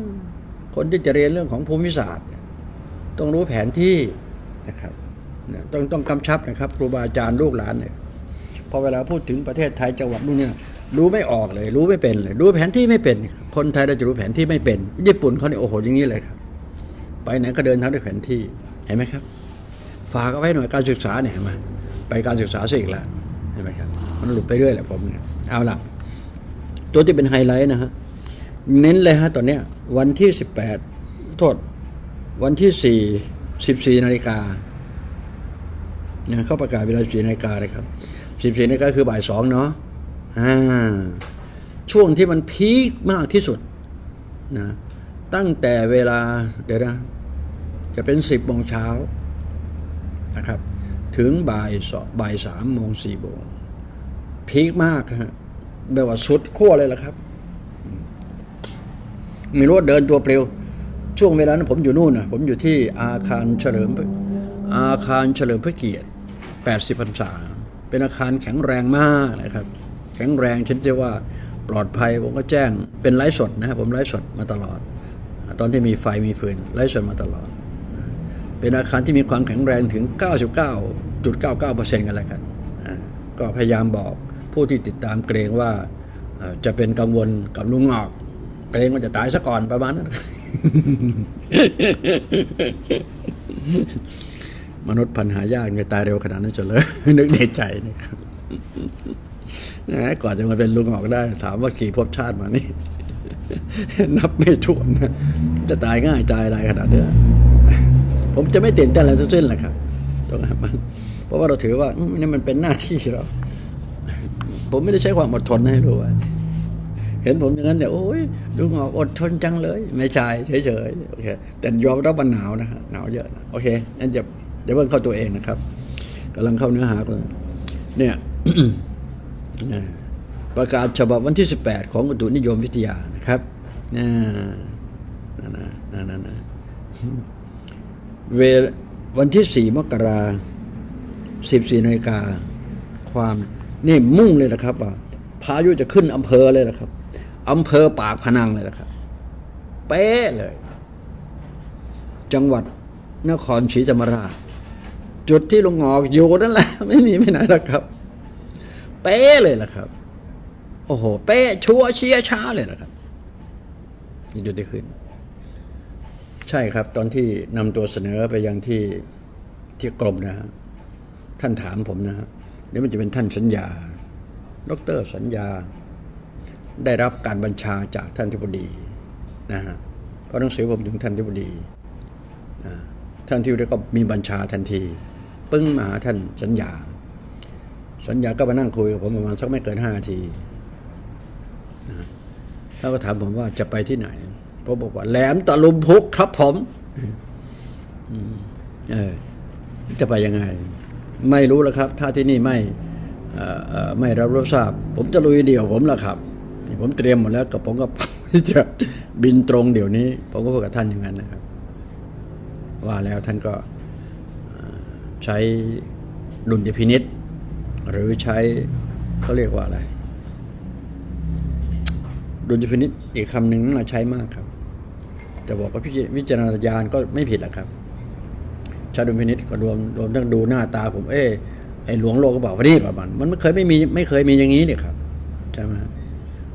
[SPEAKER 1] มคนที่จะเรียนเรื่องของภูมิศาสตร์เนี่ย ต้องรู้แผนที่นะครับต้องต้องกำชับนะครับครูบาอาจารย์ลูกหลานเนี่ยพอเวลาพูดถึงประเทศไทยจังหวัดนู่นเนี่ยรู้ไม่ออกเลย รู้ไม่เป็นเลยรู้แผนที่ไม่เป็น คนไทยเราจะรู้แผนที่ไม่เป็น ญี่ปุ่นเขาเนี่ยโอ้โหอย่างนี้เลยครับ ไปไหนก็เดินทางด้วยแผนที่เห็นไหมครับ ฝากเอาไว้หน่อยการศึกษาเนี่ยเห็นไหมไปการศึกษาซะอีกแล้วเห็นไหมครับมันหลุดไปเรื่อยแหละผมเนี่ยเอาล่ะ ตัวที่เป็นไฮไลท์นะฮะเน้นเลยฮะตอนเนี้ยวันที่สิบแปดโทษ วันที่สี่สิบสี่นาฬิกาเนี่ยเขาประกาศเวลาสี่นาฬิกาเลยครับสิบสี่นาฬิกาคือบ่ายสองเนาะอ่าช่วงที่มันพีคมากที่สุดนะตั้งแต่เวลาเดี๋ยวนะจะเป็นสิบโมงเช้านะครับ ถึงบ่ายสองบ่ายสามโมงสี่โมงพีคมากฮะแบบว่าสุดขั้วเลยล่ะครับ มีรถเดินตัวเปลว ช่วงเวลานั้นผมอยู่นู่นนะผมอยู่ที่อาคารเฉลิมอาคารเฉลิมพระเกียรติ 80พรรษา เป็นอาคารแข็งแรงมากนะครับ แข็งแรงฉันจะว่าปลอดภัยผมก็แจ้งเป็นไลฟ์สดนะครับผมไลฟ์สดมาตลอด ตอนที่มีไฟมีฟืนไลฟ์สดมาตลอด เป็นอาคารที่มีความแข็งแรงถึง 99.99%กันแล้วกันก็พยายามบอกผู้ที่ติดตามเกรงว่าจะเป็นกังวลกับลุงงอก เกรงว่าจะตายซะก่อนประมาณนั้น มนุษย์พันหายากจะตายเร็วขนาดนั้นจะเลย นึกในใจนะครับนะก่อนจะมาเป็นลุงออกได้ ถามว่ากี่ภพชาติมานี่ นับไม่ถ้วนนะจะตายง่ายตายอะไรขนาดเนี้ยผมจะไม่ตื่นเต้นอะไรทั้งสิ้นแหละครับตรงนั้นเพราะว่าเราถือว่ามนี่มันเป็นหน้าที่เรา ผมไม่ได้ใช้ความอดทนให้ดูว่า เห็นผมอย่างนั้นเนี่ยโอ้ยลุงหอกอดทนจังเลย ไม่ใช่เฉยๆโอเคแต่ยอมรับว่าหนาวนะฮะหนาวเยอะนะโอเคงั้นจะเดี๋ยวเพิ่งเข้าตัวเองนะครับกำลังเข้าเนื้อหากันเนี่ยประกาศฉบับวันที่ 18 ของอุตุนิยมวิทยานะครับนะนะนะนะนะนะเววันที่ 4 มกรา14นาฬิกาความนี่มุ่งเลยนะครับว่าพายุจะขึ้นอำเภอเลยนะครับ อำเภอปากพนังเลยนะครับ เป๊ะเลย จังหวัดนครศรีธรรมราช จุดที่ลงงอกอยู่นั่นแหละ ไม่หนีไปไหนหรอกครับ เป๊ะเลยล่ะครับ โอ้โห เป๊ะชัวเชียช้าเลยละครับนี่จุดที่ขึ้น ใช่ครับ ตอนที่นำตัวเสนอไปยังที่ที่กรมนะฮะท่านถามผมนะฮะเดี๋ยวมันจะเป็นท่านสัญญา ดรสัญญา ได้รับการบัญชาจากท่านทิบดีนะฮะเพราะหนังสือผมถึงท่านทิบดีนะท่านทิบดีก็มีบัญชาทันที ปึ้งมาหาท่านสัญญา สัญญาก็มานั่งคุยกับผมประมาณสักไม่เกินห้านาทีนะแล้วก็ถามผมว่าจะไปที่ไหนผมบอกว่าแหลมตะลุมพุกครับผมเออจะไปยังไง ไม่รู้แล้วครับ ถ้าที่นี่ไม่ไม่รับรู้ทราบ ผมจะลุยเดี่ยวผมละครับ นี่ผมเตรียมหมดแล้วกับผมก็ที่จะบินตรงเดี๋ยวนี้ ผมก็พูดกับท่านอย่างนั้นนะครับ ว่าแล้วท่านก็ใช้ดุลยพินิษหรือใช้เขาเรียกว่าอะไร ดุลยพินิษอีกคำหนึ่งน่าใช้มากครับ แต่บอกว่าพิจวิจารณญาณก็ไม่ผิดหรอกครับชาดุลพินิษก็รวมรวมทั้งดูหน้าตาผมเอ้ไอหลวงโลกก็บอกว่านี่ประมาณมันไม่เคยไม่มีไม่เคยมีอย่างนี้เนี่ยครับใช่ไหม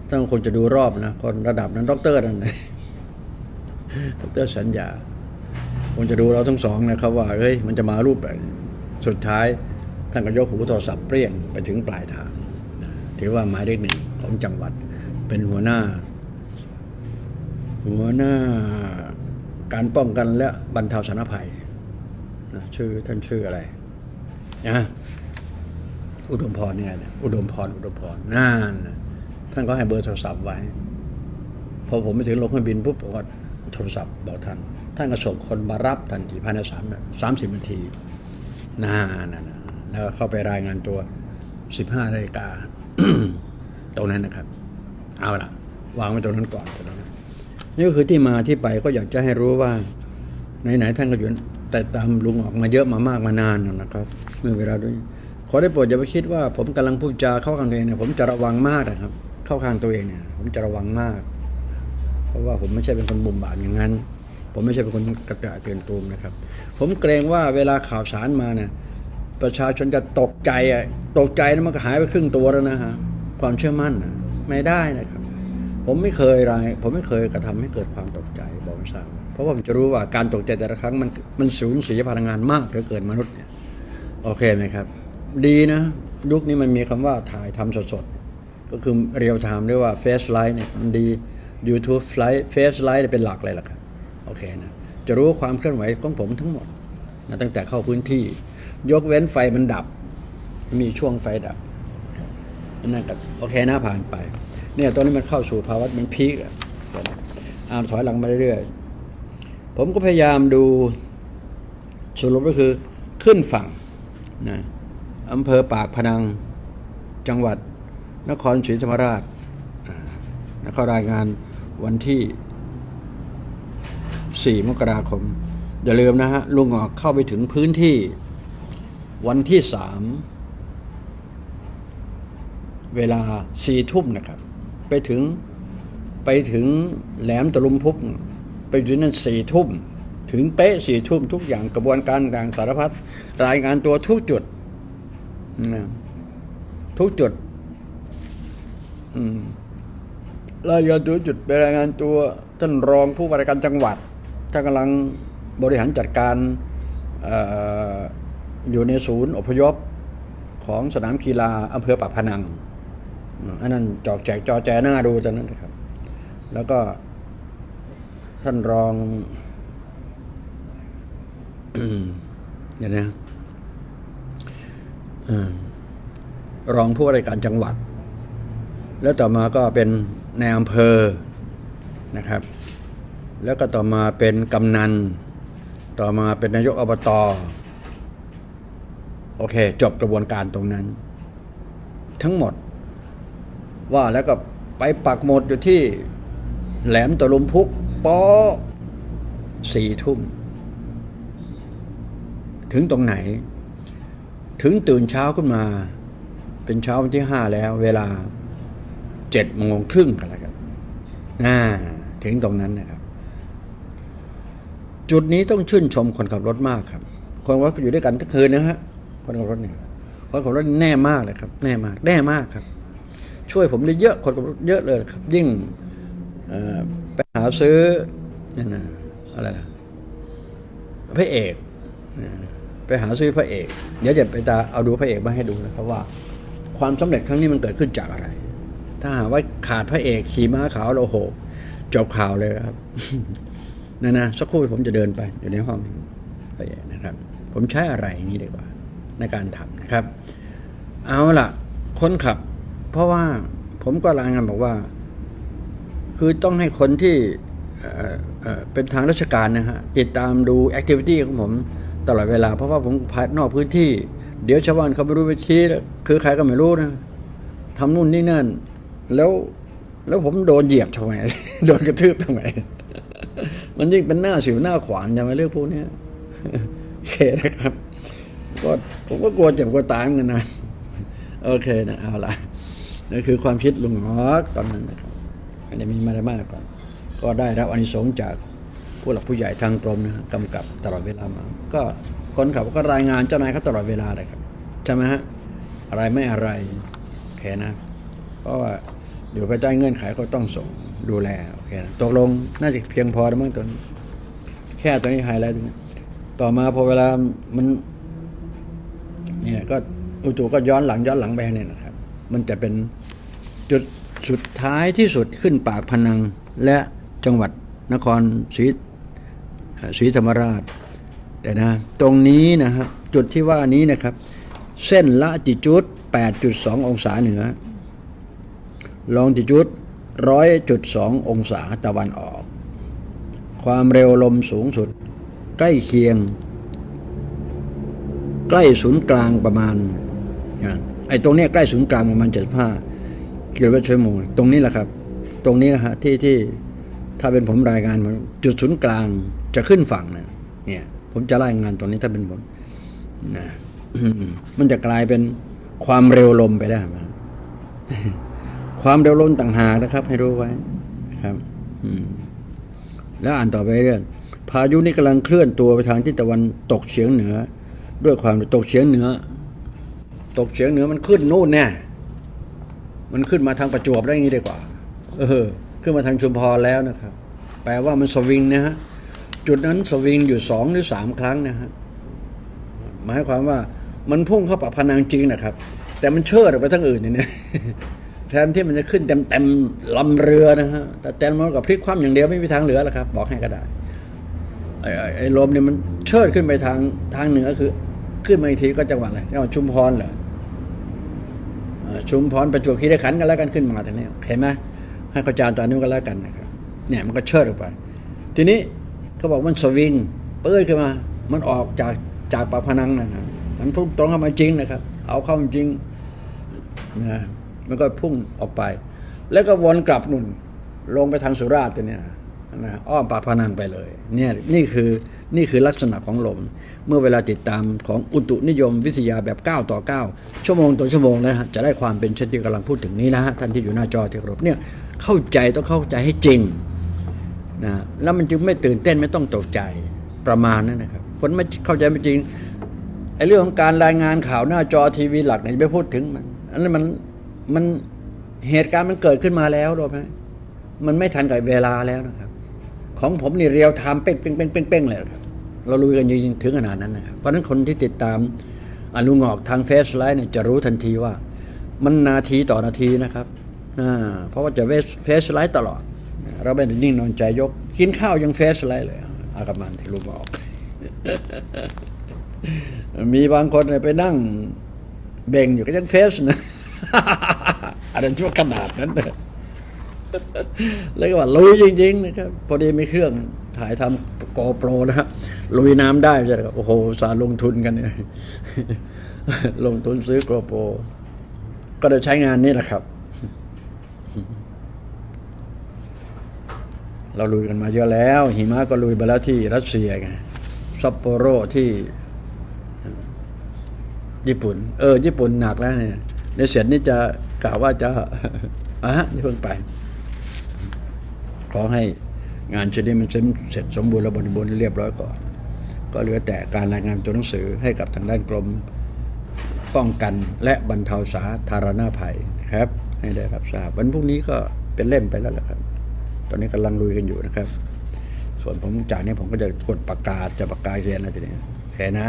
[SPEAKER 1] ถ้าคนจะดูรอบนะคนระดับนั้นด็อกเตอร์นั่นนะด็อกเตอร์สัญญาคนจะดูเราทั้งสองนะครับว่าเฮ้ยมันจะมารูปแบบสุดท้ายท่านก็ยกหูโทรศัพท์เปรี้ยงไปถึงปลายทางถือว่าหมายเลขหนึ่งของจังหวัด เป็นหัวหน้า หัวหน้าการป้องกันและบรรเทาสาธารณภัยนะชื่อท่านชื่ออะไรนะอุดมพรนี่ไงนะอุดมพรอุดมพรนั่นนะ ท่านก็ให้เบอร์โทรศัพท์ไว้ พอผมไปถึงลงเครื่องบินปุ๊บผมก็โทรศัพท์บอกท่าน ท่านก็ส่งคนมารับทันทีภายในสามสามสิบนาทีน่านนะแล้วเข้าไปรายงานตัวสิบห้านาฬิกาตรงนั้นนะครับ เอาละวางไว้ตรงนั้นก่อนตรงนั้นนี่ก็คือที่มาที่ไปก็อยากจะให้รู้ว่าไหนๆท่านก็อยู่แต่ตามลุงออกมาเยอะมามากมานานนะครับ เมื่อเวลาด้วยขอได้โปรดอย่าไปคิดว่าผมกำลังพูดจาเข้ากันเองเนี่ยผมจะระวังมากนะครับ เข้าข้างตัวเองเนี่ย ผมจะระวังมาก เพราะว่าผมไม่ใช่เป็นคนบุ่มบามอย่างนั้น ผมไม่ใช่เป็นคนกระกระเตือนตูมนะครับ ผมเกรงว่าเวลาข่าวสารมาเนี่ยประชาชนจะตกใจอะตกใจแล้วมันก็หายไปครึ่งตัวแล้วนะฮะความเชื่อมั่นนะไม่ได้นะครับ ผมไม่เคยรายผมไม่เคยกระทำให้เกิดความตกใจบอกไม่ทราบเพราะว่าผมจะรู้ว่าการตกใจแต่ละครั้งมันมันสูญเสียพลังงานมากเหลือเกินมนุษย์เนี่ยโอเคไหมครับ ดีนะยุคนี้มันมีคำว่าถ่ายทำสดๆ ก็คือ real time เรียกว่า Face live เนี่ยมันดี YouTube ไลท์เฟซไลท์เป็นหลักเลยล่ะครับโอเคนะจะรู้ความเคลื่อนไหวของผมทั้งหมดนะตั้งแต่เข้าพื้นที่ ยกเว้นไฟมันดับ มีช่วงไฟดับนั่นก็โอเคนะผ่านไป เนี่ยตอนนี้มันเข้าสู่ภาวะมัน peak อะอามถอยหลังมาเรื่อยๆผมก็พยายามดูสรุปก็คือขึ้นฝั่งนะอำเภอปากพนังจังหวัด นครศรีธรรมราชนะเขารายงานวันที่ 4 มกราคม อย่าลืมนะฮะลุงออกเข้าไปถึงพื้นที่วันที่สามเวลาสี่ทุ่มนะครับ ไปถึงไปถึงแหลมตะลุมพุกไปถึงนั่นสี่ทุ่ม ถึงเป๊ะสี่ทุ่มทุกอย่างกระบวนการต่างสารพัดรายงานตัวทุกจุดนะทุกจุด รายงานตัวจุดไปรายงานตัวท่านรองผู้ว่าราชการจังหวัดท่านกำลังบริหารจัดการออยู่ในศูนย์อพยพของสนามกีฬาอำเภอปากพนังอันนั้นจอกแจกจอแจหน้าดูตอนนั้นนะครับ แล้วก็ท่านรองเดี๋ยวนะอืมรองผู้ว่าราชการจังหวัด แล้วต่อมาก็เป็นในอำเภอนะครับ แล้วก็ต่อมาเป็นกำนัน ต่อมาเป็นนายกอบตโอเค จบกระบวนการตรงนั้น ทั้งหมด ว่าแล้วก็ไปปักหมดอยู่ที่แหลมตะลุมพุกปอสี่ทุ่ม ถึงตรงไหน ถึงตื่นเช้าขึ้นมา เป็นเช้าวันที่ห้าแล้วเวลา เจ็ดโมงครึ่งกันแล้วกันอ่าถึงตรงนั้นนะครับ จุดนี้ต้องชื่นชมคนขับรถมากครับ คนขับรถอยู่ด้วยกันทั้งคืนนะฮะคนขับรถเนี่ยคนขับรถแน่มากเลยครับแน่มากแน่มากครับ ช่วยผมได้เยอะคนขับรถเยอะเลยครับ ยิ่งไปหาซื้อนี่นะอะไรนะพระเอกไปหาซื้อพระเอก เดี๋ยวจะไปตาเอาดูพระเอกมาให้ดูนะครับว่า ความสำเร็จครั้งนี้มันเกิดขึ้นจากอะไร ถ้าหากว่าขาดพระเอกขี่ม้าขาวแล้วโหจบข่าวเลยครับนะนะสักครู่ผมจะเดินไปอยู่ในห้องพระเอกนะครับ ผมใช้อะไรนี้ดีกว่า ในการทำนะครับ เอาล่ะ คนขับ เพราะว่าผมก็รายงานบอกว่า คือต้องให้คนที่เอ่อเเป็นทางราชการนะฮะติดตามดูแอคทิวิตี้ของผมตลอดเวลา เพราะว่าผมภายนอกพื้นที่ เดี๋ยวชาวบ้านเขาไม่รู้ไปชี้คือใครก็ไม่รู้นะทำนู่นนี่นั่น แล้วแล้วผมโดนเหยียบทำไม โดนกระทืบทำไม มันยิ่งเป็นหน้าสิวหน้าขวานใช่ไหมเรื่องพวกนี้โอเคนะครับ ก็ผมก็กลัวเจ็บกลัวตายเหมือนกันนะ โอเคนะเอาละนั่นคือความคิดลุงฮอกตอนนั้นนะครับไม่ได้มีมาอะไรมากกว่าก็ได้รับอานิสงส์จากผู้หลักผู้ใหญ่ทางกรมนะฮะกำกับตลอดเวลามา ก็คนขับก็รายงานเจ้านายเขาตลอดเวลาเลยครับใช่ไหมฮะอะไรไม่อะไรโอเคนะเพราะว่า อยู่ภายใต้เงื่อนไขก็ต้องส่งดูแลโอเคนะตกลงน่าจะเพียงพอแล้วมั้งตอนนี้ แค่ตัวนี้ไฮไลท์ตรงนี้ต่อมาพอเวลามันเนี่ยก็อุตุก็ย้อนหลังย้อนหลังไปเนี่ยนะครับ มันจะเป็นจุดสุดท้ายที่สุดขึ้นปากพนังและจังหวัดนครศรีศรีธรรมราช แต่นะ ตรงนี้นะฮะจุดที่ว่านี้นะครับ เส้นละจิจุด 8.2 องศาเหนือ ลองจิจุด100.2 องศาตะวันออก ความเร็วลมสูงสุด ใกล้เคียง ใกล้ศูนย์กลางประมาณไอ้ตรงเนี้ยใกล้ศูนย์กลางประมาณ 75 กิโลเมตรชั่วโมงตรงนี้แหละครับ ตรงนี้นะฮะที่ที่ถ้าเป็นผมรายงานผมจุดศูนย์กลางจะขึ้นฝั่งนะเนี่ย ผมจะรายงานตรงนี้ถ้าเป็นผมนะมันจะกลายเป็นความเร็วลมไปได้ไหม ความเร็วลมต่างหากนะครับ ให้รู้ไว้นะครับ อืม แล้วอ่านต่อไปเรื่อยพายุนี้กำลังเคลื่อนตัวไปทางทิศตะวันตกเฉียงเหนือ ด้วยความตกเฉียงเหนือ ตกเฉียงเหนือมันขึ้นนู่นแน่มันขึ้นมาทางประจวบได้ย่างนี้ดีกว่า เออ ขึ้นมาทางชุมพรแล้วนะครับ แปลว่ามันสวิงนะฮะจุดนั้นสวิงอยู่สองหรือสามครั้งนะฮะหมายความว่ามันพุ่งเข้าปากพนังจริงนะครับ แต่มันเชิดออกไปทั้งอื่นเนี่ย แทนที่มันจะขึ้นเต็มเต็มๆลำเรือนะฮะแต่แตนมันกับพลิกคว่ำอย่างเดียวไม่มีทางเหลือแล้วครับ บอกให้ก็ได้ไอ้ไอ้ลมเนี่ยมันเชิดขึ้นไปทางทางเหนือคือ ขึ้นมาอีกทีก็จังหวัดอะไรจังหวัดชุมพรเหรอชุมพรประจวบคีรีขันธ์กันแล้วกันขึ้นมาทางนี้เห็นไหมให้เข้าใจตอนนี้กันแล้วกันนะครับเนี่ยมันก็เชิดออกไป ทีนี้เขาบอกมันสวิงเปื้อยขึ้นมา มันออกจากจากปากพนังนั่นนะมันพุ่งตรงเข้ามาจริงนะครับ เอาเข้ามาจริงนะ มันก็พุ่งออกไป แล้วก็วนกลับนุ่นลงไปทางสุราษฎร์ตัวเนี่ยนะอ้อมปากพนังไปเลยเนี่ยนี่คือนี่คือลักษณะของลม เมื่อเวลาติดตามของอุตุนิยมวิทยาแบบ 9 ต่อ 9 ชั่วโมงต่อชั่วโมงนะฮะจะได้ความเป็นเช่นที่กำลังพูดถึงนี้นะฮะท่านที่อยู่หน้าจอที่ครพเนี่ยเข้าใจต้องเข้าใจให้จริงนะแล้วมันจึงไม่ตื่นเต้นไม่ต้องตกใจประมาณนั้นนะครับคนไม่เข้าใจไม่จริงไอ้เรื่องของการรายงานข่าวหน้าจอทีวีหลักเนี่ยอย่าไปพูดถึงมันอันนั้นมัน มันเหตุการณ์มันเกิดขึ้นมาแล้วรู้ไหมมันไม่ทันกับเวลาแล้วนะครับ ของผมนี่ real time เป้งเป้งเป้งเป้งเป้งเลยครับ เราลุยกันจริงๆถึงขนาดนั้นนะครับเพราะฉะนั้นคนที่ติดตามลุงหงอกทาง Face live เนี่ยจะรู้ทันทีว่า มันนาทีต่อนาทีนะครับอ่าเพราะว่าจะ Face live ตลอด เราไม่ได้นิ่งนอนใจยก กินข้าวยัง Face live เลยอากามันที่รู้บอก มีบางคนเนี่ยไปนั่งเบ่งอยู่ก็ยัง Face นะ อันนั้นชั่วขนาดนั้นเลยแล้วก็ว่าลุยจริง ๆ นะครับ พอดีมีเครื่องถ่ายทำ GoPro นะฮะลุยน้ำได้ใช่ไหมครับโอ้โหสารลงทุนกันเนี่ยลงทุนซื้อ GoProก็ได้ใช้งานนี้แหละครับ เราลุยกันมาเยอะแล้ว หิมะก็ลุยไปแล้วที่รัสเซียไงซัปโปโรที่ ญี่ปุ่น เออ ญี่ปุ่นหนักแล้วเนี่ย ในเสร็จนี่จะกล่าวว่าจะอะฮะนี่เพิ่งไป ขอให้งานชิ้นนี้มันเสร็จสมบูรณ์และบริบูรณ์เรียบร้อยก่อน ก็เหลือแต่การรายงานตัวหนังสือให้กับทางด้านกรมป้องกันและบรรเทาสาธารณภัยนะครับ ให้ได้รับทราบวันพรุ่งนี้ก็เป็นเล่มไปแล้วแหละครับ ตอนนี้กำลังลุยกันอยู่นะครับ ส่วนผมจากนี้ผมก็จะกดประกาศจะประกาศเรียนแล้วทีนี้แค่นะ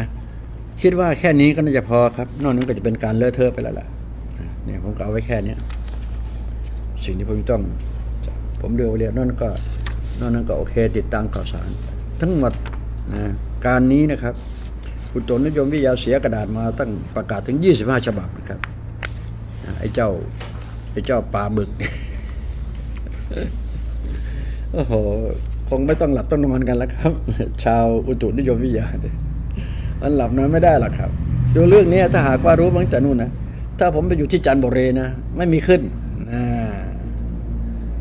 [SPEAKER 1] คิดว่าแค่นี้ก็น่าจะพอครับ นอกนั้นก็จะเป็นการเลอะเทอะไปแล้วล่ะ เนี่ยผมก็เอาไว้แค่เนี้ยสิ่งที่ผมต้อง ผมเรียกเรียนนอกนั้นก็นอกนั้นก็โอเค ติดตามข่าวสาร ทั้งหมดนะการนี้นะครับอุณตุนิยมวิทยาเสียกระดาษมาตั้งประกาศถึง 25 ฉบับนะครับไอ้เจ้าไอ้เจ้าปลาบึกโอ้โหคงไม่ต้องหลับต้องนอนกันแล้วครับ ชาวอุตุนิยมวิทยาเนี่ยมันหลับนอนไม่ได้หรอกครับ ดูเรื่องนี้ถ้าหากว่ารู้มั้งแต่นู่นนะ ถ้าผมไปอยู่ที่จันทบุรีนะ ไม่มีขึ้นอ่า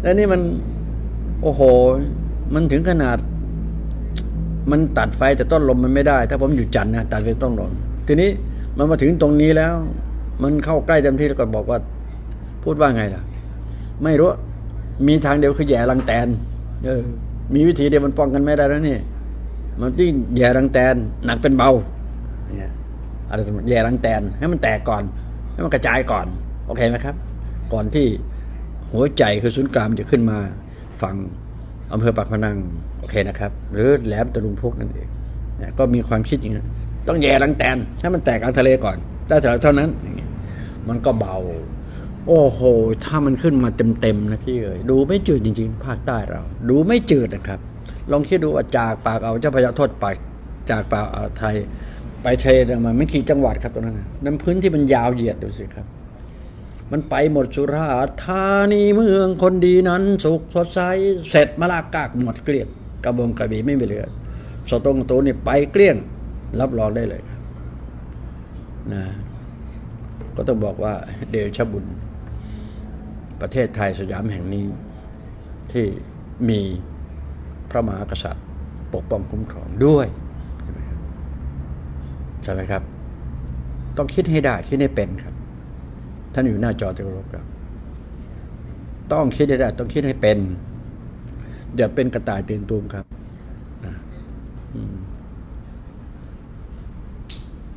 [SPEAKER 1] แล้วนี่มัน โอ้โห มันถึงขนาด มันตัดไฟแต่ต้นลมมันไม่ได้ ถ้าผมอยู่จันทร์นะตัดไฟต้นลมทีนี้มันมาถึงตรงนี้แล้ว มันเข้าใกล้เต็มที่แล้วก็บอกว่า พูดว่าไงล่ะ ไม่รู้ มีทางเดียวคือแย่รังแตน เออ มีวิธีเดียวมันป้องกันไม่ได้แล้วนี่ มันยิ่งแย่รังแตนหนักเป็นเบาเนี่ยอะไรสมมติแย่รังแตนให้มันแตกก่อน ให้มันกระจายก่อน โอเคไหมครับ ก่อนที่หัวใจคือศูนย์กลางมันจะขึ้นมาฝั่งอำเภอปากพนังโอเคนะครับ หรือแหลมตะลุงพุกนั่นเองเนี่ยก็มีความคิดอย่างนั้นต้องแย่รังแตนให้มันแตกกลางทะเลก่อนได้เท่เท่านั้นอย่างเงี้ยมันก็เบา โอ้โห ถ้ามันขึ้นมาเต็มๆนะพี่เอ๋ยดูไม่จืดจริง ๆ ภาคใต้เรา ดูไม่จืดนะครับ ลองคิดดูว่าจากปากเอาเจ้าพระยาโทษปากจากปากอ่าวไทย ไปเทรนมาไม่กี่จังหวัดครับตรงนั้นนะน้ำพื้นที่มันยาวเหยียดดูสิครับ มันไปหมดสุราษฎร์ธานีเมืองคนดีนั้น สุขสดใสเสร็จมาลากากหมดเกลี้ยงกระบงกระบี่ไม่มีเหลือสตงโตนี่ไปเกลี้ยง รับรองได้เลยครับนะก็ต้องบอกว่าเดชบุญ ประเทศไทยสยามแห่งนี้ ที่มีพระมหากษัตริย์ ปกป้องคุ้มครองด้วย ใช่ไหมครับ ต้องคิดให้ได้คิดให้เป็นครับ ท่านอยู่หน้าจอที่เคารพครับ ต้องคิดให้ได้ ต้องคิดให้เป็นอย่าเป็นกระต่ายตื่นตูมครับ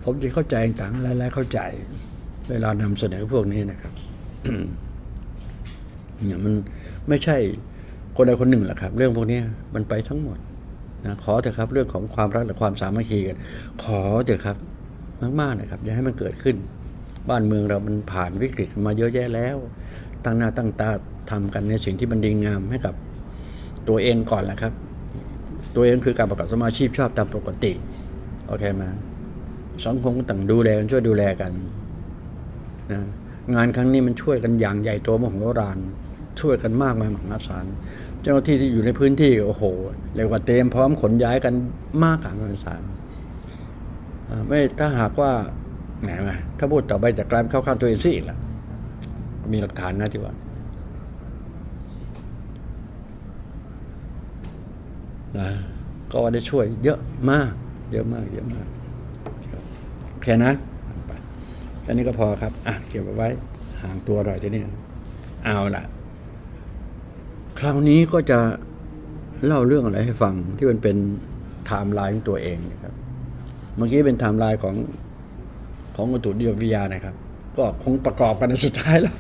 [SPEAKER 1] ผมจะเข้าใจต่างๆหลายๆเข้าใจ เวลานำเสนอพวกนี้นะครับเนี่ยมันไม่ใช่คนใดคนหนึ่งหรอกครับ เรื่องพวกนี้มันไปทั้งหมด นะขอเถอะครับเรื่องของความรักและความสามัคคีกัน ขอเถอะครับมากๆนะครับอย่าให้มันเกิดขึ้น บ้านเมืองเรามันผ่านวิกฤตมาเยอะแยะแล้ว ตั้งหน้าตั้งตาทำกันในสิ่งที่มันดีงามให้กับตัวเองก่อนแหละครับ ตัวเองคือการประกอบสมาชีพชอบตามปกติโอเคไหมสังคมต่างดูแลกันช่วยดูแลกันนะงานครั้งนี้มันช่วยกันอย่างใหญ่โตมโหฬารช่วยกันมากมายมหาศาล เจ้าหน้าที่ที่อยู่ในพื้นที่โอ้โหเรียกว่าเตรียมพร้อมขนย้ายกันมากมหาศาลอ่าไม่ถ้าหากว่าแหมมาถ้าพูดต่อไปจะกลายเป็นข้าข้างตัวเองซะอีกละมีหลักฐานนะที่ว่านะก็ได้ช่วยเยอะมาก เยอะมาก เยอะมากครับโอเคนะไปแค่นี้ก็พอครับ อะ เก็บไว้ห่างตัวหน่อยทีนี้เอาละ คราวนี้ก็จะเล่าเรื่องอะไรให้ฟังที่มันเป็นไทม์ไลน์ของตัวเองนะครับ เมื่อกี้เป็นไทม์ไลน์ของของอุตุนิยมวิทยานะครับ ก็คงประกอบกันในสุดท้ายแล้ว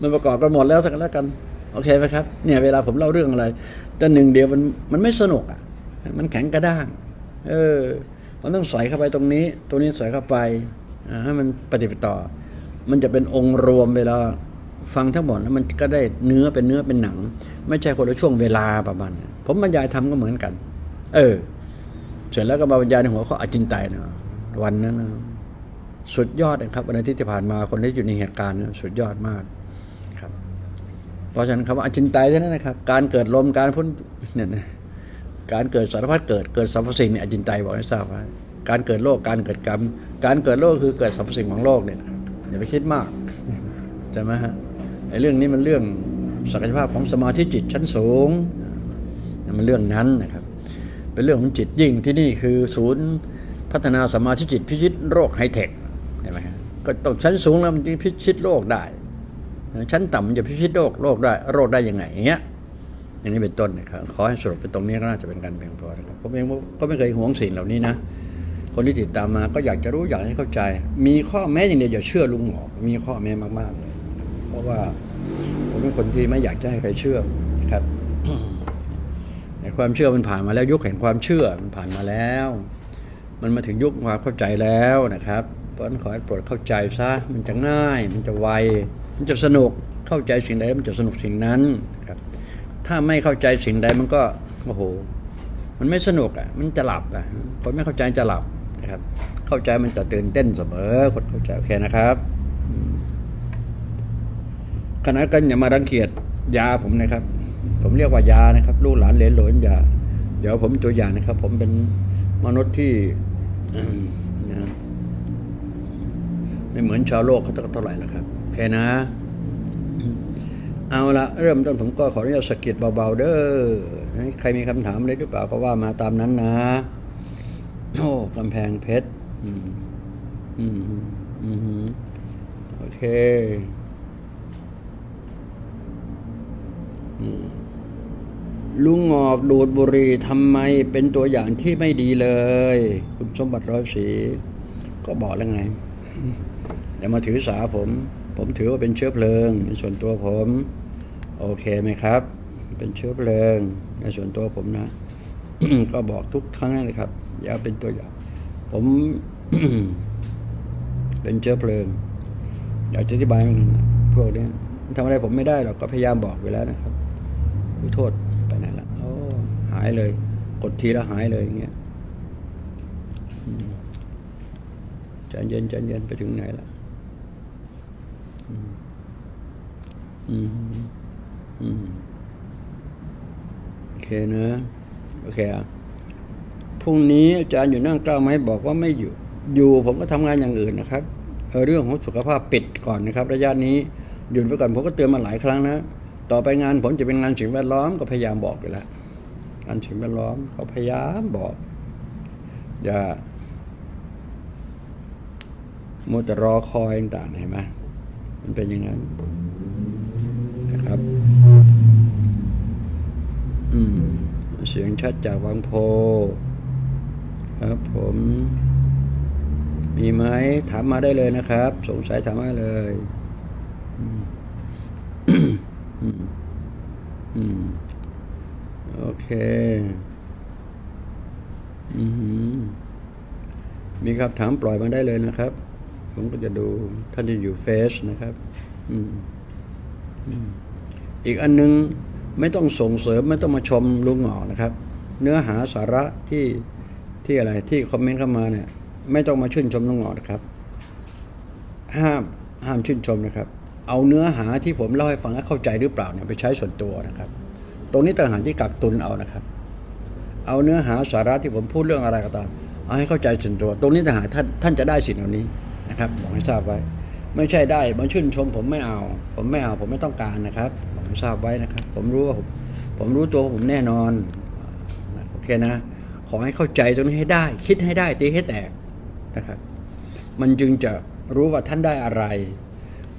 [SPEAKER 1] มันประกอบกันหมดแล้วสักแล้วกัน โอเคไหมครับ เนี่ยเวลาผมเล่าเรื่องอะไรแต่หนึ่งเดียวมันมันไม่สนุกอะ มันแข็งกระด้าง เออมันต้องใส่เข้าไปตรงนี้ตรงนี้ใส่เข้าไปอ่าให้มันปฏิบัติต่อ มันจะเป็นองค์รวมเวลา ฟังทั้งหมดแล้วมันก็ได้เนื้อเป็นเนื้อเป็นหนัง ไม่ใช่คนละช่วงเวลาประมาณผมบรรยายทำก็เหมือนกัน เออ เสร็จแล้วก็มาบรรยายในหัวข้ออาจินไตนะวันนั้นนะสุดยอดนะครับวันอาทิตย์ที่ผ่านมาคนที่อยู่ในเหตุการณ์นะสุดยอดมากครับ เพราะฉะนั้นคำว่าอจินไตยท่านั้นนะครับ การเกิดลมการพ้นเนี่ยนะการเกิดสารพัดเกิดเกิดสรรพสิ่งเนี่ยอจินไตยบอกให้ทราบไว้การเกิดโลกการเกิดกรรม การเกิดโลกคือเกิดสรรพสิ่งของโลกเนี่ยอย่าไปคิดมากใช่ไหมฮะ ไอ้เรื่องนี้มันเรื่องศักยภาพของสมาธิจิตชั้นสูงมันเรื่องนั้นนะครับ เป็นเรื่องของจิตยิ่งที่นี่คือศูนย์พัฒนาสมาธิจิตพิชิตโรคไฮเทคเห็นไหมฮะก็ต้องชั้นสูงแล้วมันจะพิชิตโรคได้ ชั้นต่ำจะพิชิตโรคโรคได้โรคได้ยังไงอย่างเงี้ยอย่างนี้เป็นต้นนะครับขอให้สรุปเป็นตรงนี้ก็น่าจะเป็นการเพียงพอนะครับผมเองก็ไม่เคยหวงสิ่งเหล่านี้นะคนที่ติดตามมาก็อยากจะรู้อยากให้เข้าใจ มีข้อแม้อย่างเดียวอย่าเชื่อลุงหมอมีข้อแม้มากๆเล ราะว่าผมเป็นคนที่ไม่อยากจะให้ใครเชื่อนะครับแต่ความเชื่อมันผ่านมาแล้วยุคแห่งความเชื่อมันผ่านมาแล้ว มันมาถึงยุคความเข้าใจแล้วนะครับเพราะนั้นขอให้โปรดเข้าใจซะมันจะง่าย มันจะไวมันจะสนุกเข้าใจสิ่งใดมันจะสนุกสิ่งนั้นครับ ถ้าไม่เข้าใจสิ่งใดมันก็โอ้โหมันไม่สนุกอะมันจะหลับอะคนไม่เข้าใจจะหลับนะครับ เข้าใจมันจะตื่นเต้นเสมอคนเข้าใจโอเคนะครับ ขณะกันอย่ามารังเกียจยาผมนะครับ ผมเรียกว่ายานะครับลูกหลานเหลนหลนยาเดี๋ยวผมตัวอย่างนะครับ ผมเป็นมนุษย์ที่นะไม่เหมือนชาวโลกเขาเท่าไหร่แล้วครับโอเคนะ เอาละเริ่มต้นผมก็ขออนุญาตสะกิดเบาๆเด้อใครมีคำถามอะไรหรือเปล่าก็ว่ามาตามนั้นนะโอ้กำแพงเพชรอืมอืมอืมโอเคอืม ลุงงอกดูดบุหรี่ทำไมเป็นตัวอย่างที่ไม่ดีเลย คุณสมบัติร้อยสี ก็บอกแล้วไงอย่ามาถือสาผม ผมถือว่าเป็นเชื้อเพลิง ในส่วนตัวผม โอเคไหมครับ เป็นเชื้อเพลิง ในส่วนตัวผมนะ ก็บอกทุกครั้งเลยครับ อย่าเป็นตัวอย่าง ผมเป็นเชื้อเพลิง อยากจะอธิบายพวกนี้ทำอะไรผมไม่ได้หรอกก็พยายามบอกไปแล้วนะครับ ขอโทษไปไหนละโอ้หายเลย กดทีแล้วหายเลยอย่างเงี้ยอืมใจเย็นใจเย็นไปถึงไหนละอืมอืมโอเคนะ โอเคอะพรุ่งนี้อาจารย์อยู่นั่งกล้าไหมบอกว่าไม่อยู่ อยู่ผมก็ทำงานอย่างอื่นนะครับเเรื่องของสุขภาพปิดก่อนนะครับ ระยะนี้หยุดไว้ก่อนผมก็เตือนมาหลายครั้งนะ ต่อไปงานผมจะเป็นงานสิ่งแวดล้อมก็พยายามบอกอยู่แล้วงานสิ่งแวดล้อมเขาพยายามบอก อย่ามัวแต่รอคอยต่างๆเห็นไหมมันเป็นอย่างนั้นนะครับ อืม เสียงชัดจากวังโพ ครับผม มีไหมถามมาได้เลยนะครับ สงสัยถามมาเลย อืมอืม โอเค อือหือมีครับถามปล่อยมาได้เลยนะครับ ผมก็จะดูท่านจะอยู่เฟซนะครับ อืม อีกอันนึงไม่ต้องส่งเสริมไม่ต้องมาชมลุงหงอกนะครับ เนื้อหาสาระที่ที่อะไรที่คอมเมนต์เข้ามาเนี่ย ไม่ต้องมาชื่นชมลุงหงอกนะครับ ห้ามห้ามชื่นชมนะครับ เอาเนื้อหาที่ผมเล่าให้ฟังแล้วเข้าใจหรือเปล่าเนี่ยไปใช้ส่วนตัวนะครับ ตรงนี้ต่างหากที่กักตุนเอานะครับ เอาเนื้อหาสาระที่ผมพูดเรื่องอะไรก็ตามเอาให้เข้าใจส่วนตัว ตรงนี้ต่างหากท่านท่านจะได้สิ่งเหล่านี้นะครับบอกให้ทราบไว้ ไม่ใช่ได้มาชื่นชม ผมไม่เอา ผมไม่เอาผมไม่ต้องการนะครับบอกให้ทราบไว้นะครับ ผมรู้ว่าผมผมรู้ตัวผมแน่นอนโอเคนะ ขอให้เข้าใจตรงนี้ให้ได้ คิดให้ได้ตีให้แตกนะครับ มันจึงจะรู้ว่าท่านได้อะไร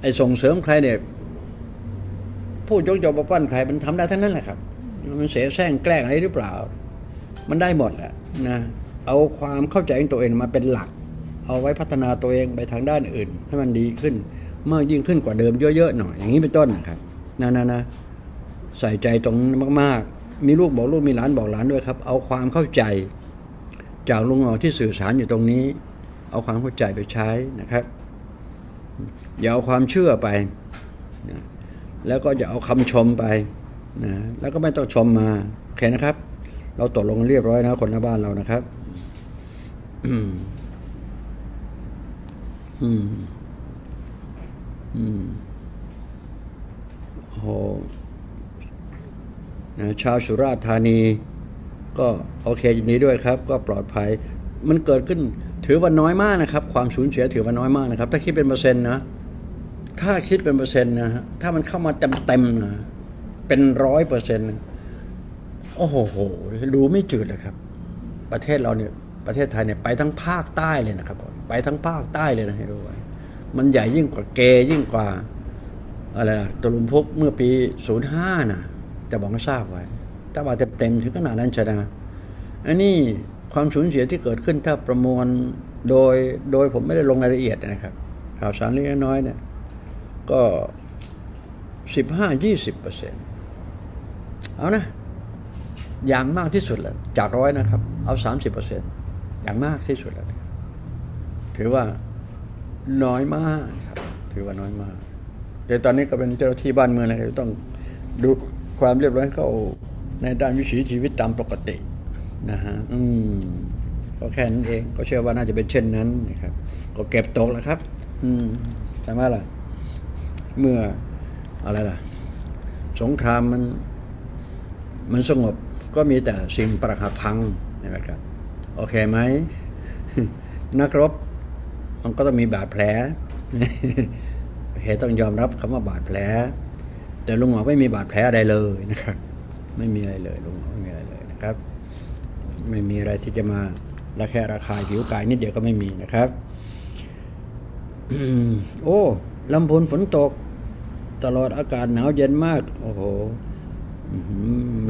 [SPEAKER 1] ไอ้ส่งเสริมใครเนี่ยพูดยกยกประปั้นใครมันทำได้ทั้งนั้นแหละครับ มันเสียแซงแกล้งอะไรหรือเปล่า มันได้หมดแหละนะเอาความเข้าใจของตัวเองมาเป็นหลัก เอาไว้พัฒนาตัวเองไปทางด้านอื่น ให้มันดีขึ้นมากยิ่งขึ้นกว่าเดิมเยอะๆหน่อยอย่างนี้เป็นต้นนะครับนะนะนะใส่ใจตรงมากๆ มีลูกบอกลูกมีหลานบอกหลานด้วยครับ เอาความเข้าใจ จากลุงหอที่สื่อสารอยู่ตรงนี้ เอาความเข้าใจไปใช้นะครับ อย่าเอาความเชื่อไปนะแล้วก็อย่าเอาคำชมไปนะแล้วก็ไม่ต้องชมมาโอเคนะครับ เราตกลงเรียบร้อยนะคนในบ้านเรานะครับอืม อืมอืมโอ้โหนะชาวสุราษฎร์ธานี ก็โอเคยินดีด้วยครับ ก็ปลอดภัย มันเกิดขึ้น ถือว่าน้อยมากนะครับ ความสูญเสียถือว่าน้อยมากนะครับ ถ้าคิดเป็นเปอร์เซ็นต์นะ ถ้าคิดเป็นเปอร์เซ็นต์นะฮะถ้ามันเข้ามาเต็มเต็มๆนะเป็นร้อยเปอร์เซ็นต์โอ้โหดูไม่จืดเลยครับ ประเทศเราเนี่ยประเทศไทยเนี่ยไปทั้งภาคใต้เลยนะครับผมไปทั้งภาคใต้เลยนะให้รู้ไว้มันใหญ่ยิ่งกว่าเกยิ่งกว่าอะไรนะตะลุมพุกเมื่อปี 05นะจะบอกให้ทราบไว้ ถ้าว่าเต็มๆถึงขนาดนั้นใช่ไหมอันนี้ ความสูญเสียที่เกิดขึ้นถ้าประมวลโดยโดยผมไม่ได้ลงรายละเอียดนะครับ ข่าวสารเล็กน้อยเนี่ยก็สิบห้ายี่สิบเปอร์เซ็นต์เอานะ อย่างมากที่สุดแล้วจากร้อยนะครับ เอาสามสิบเปอร์เซ็นต์อย่างมากที่สุดแล้วถือว่าน้อยมากครับ ถือว่าน้อยมากแต่ตอนนี้ก็เป็นเจ้าหน้าที่บ้านเมืองนะครับต้องดูความเรียบร้อยเขาในด้านวิถีชีวิตตามปกติ นะฮะอืมก็แค่นั้นเอง ก็เชื่อว่าน่าจะเป็นเช่นนั้นนะครับ ก็เก็บตกแล้วครับ อืมใช่ไหมล่ะ เมื่ออะไรล่ะ สงครามมัน มันสงบก็มีแต่สิ่งประหัพังนะครับ โอเคไหม นักรบ มันก็ต้องมีบาดแผลโอเคต้องยอมรับคำว่าบาดแผล แต่ลุงหมอไม่มีบาดแผลอะไรเลยนะครับ ไม่มีอะไรเลยลุงหมอไม่มีอะไรเลยนะครับ ไม่มีอะไรที่จะมาระแคะระคายผิวกายนิดเดียวก็ไม่มีนะครับโอ้ลำพูนฝนตก ตลอดอากาศหนาวเย็นมาก โอ้โห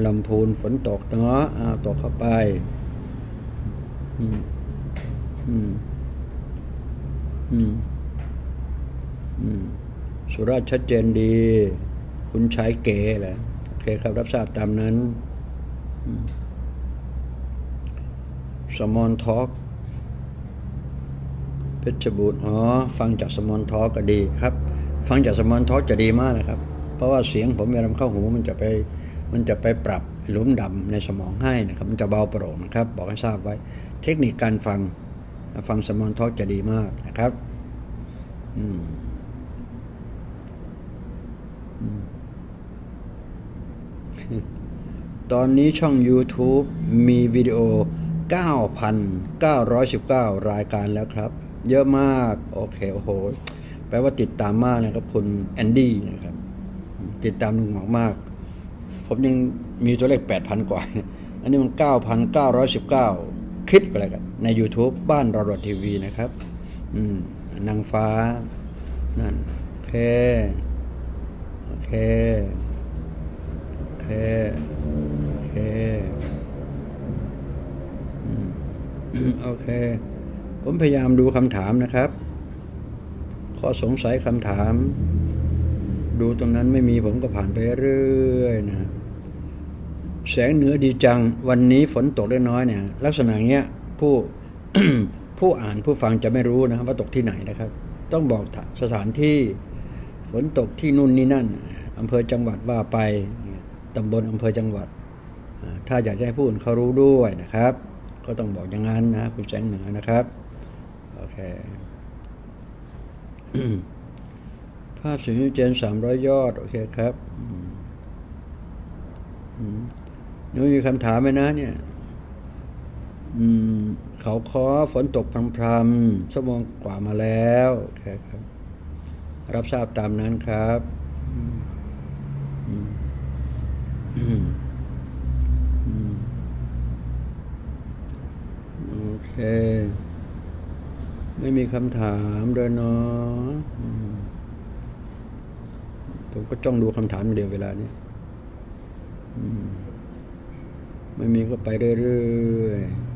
[SPEAKER 1] ลำพูนฝนตกเนาะอาตกเข้าไปอืมอืมอืมอืมสุราชัดเจนดี คุณชายเก๋แหละโอเคครับรับทราบตามนั้น อืม small talk เพชรบูรณ์อ๋อฟังจาก small talk ก็ดีครับ ฟังจาก small talk จะดีมากนะครับ เพราะว่าเสียงผมเวลาเข้าหูมันจะไปมันจะไปปรับหลุมดำในสมองให้นะครับ มันจะเบาโปร่งนะครับ บอกให้ทราบไว้ เทคนิคการฟังฟัง small talk จะดีมากนะครับอืมตอนนี้ช่อง YouTube มีวิดีโอ 9,919 รายการแล้วครับ เยอะมาก โอเค โอ้โห แปลว่าติดตามมากนะครับ คุณแอนดี้นะครับ ติดตามลุงหมอกมาก ผมยังมีตัวเลข 8,000 กว่า อันนี้มัน 9,919 คลิปอะไรกัน ใน YouTube บ้านเราดทีวีนะครับ อืมนางฟ้า นั่น โอเค โอเค โอเค โอเค โอเค ผมพยายามดูคำถามนะครับ ข้อสงสัยคำถาม ดูตรงนั้นไม่มีผมก็ผ่านไปเรื่อยนะ แสงเหนือดีจัง วันนี้ฝนตกเล็กน้อยเนี่ย ลักษณะเงี้ยผู้ผู้อ่านผู้ฟังจะไม่รู้นะครับว่าตกที่ไหนนะครับ ต้องบอกสถานที่ฝนตกที่นู่นนี่นั่นอำเภอจังหวัดว่าไปตำบลอำเภอจังหวัด ถ้าอยากจะให้ผู้อื่นเขารู้ด้วยนะครับ ก็ต้องบอกอย่างนั้นนะคุณแสงเหนือนะครับ โอเค ภาพสีนิวเจนสามร้อยยอด โอเคครับอืมอืมนี่มีคำถามไหมนะ เนี่ย อืม เขาคอฝนตกพรำๆชั่วโมงกว่ามาแล้วโอเคครับ รับทราบตามนั้นครับ อืม เค ไม่มีคำถามเลยเนาะผมก็จ้องดูคำถามอย่าเดียวเวลานี้ไม่มีก็ไปเรื่อยๆ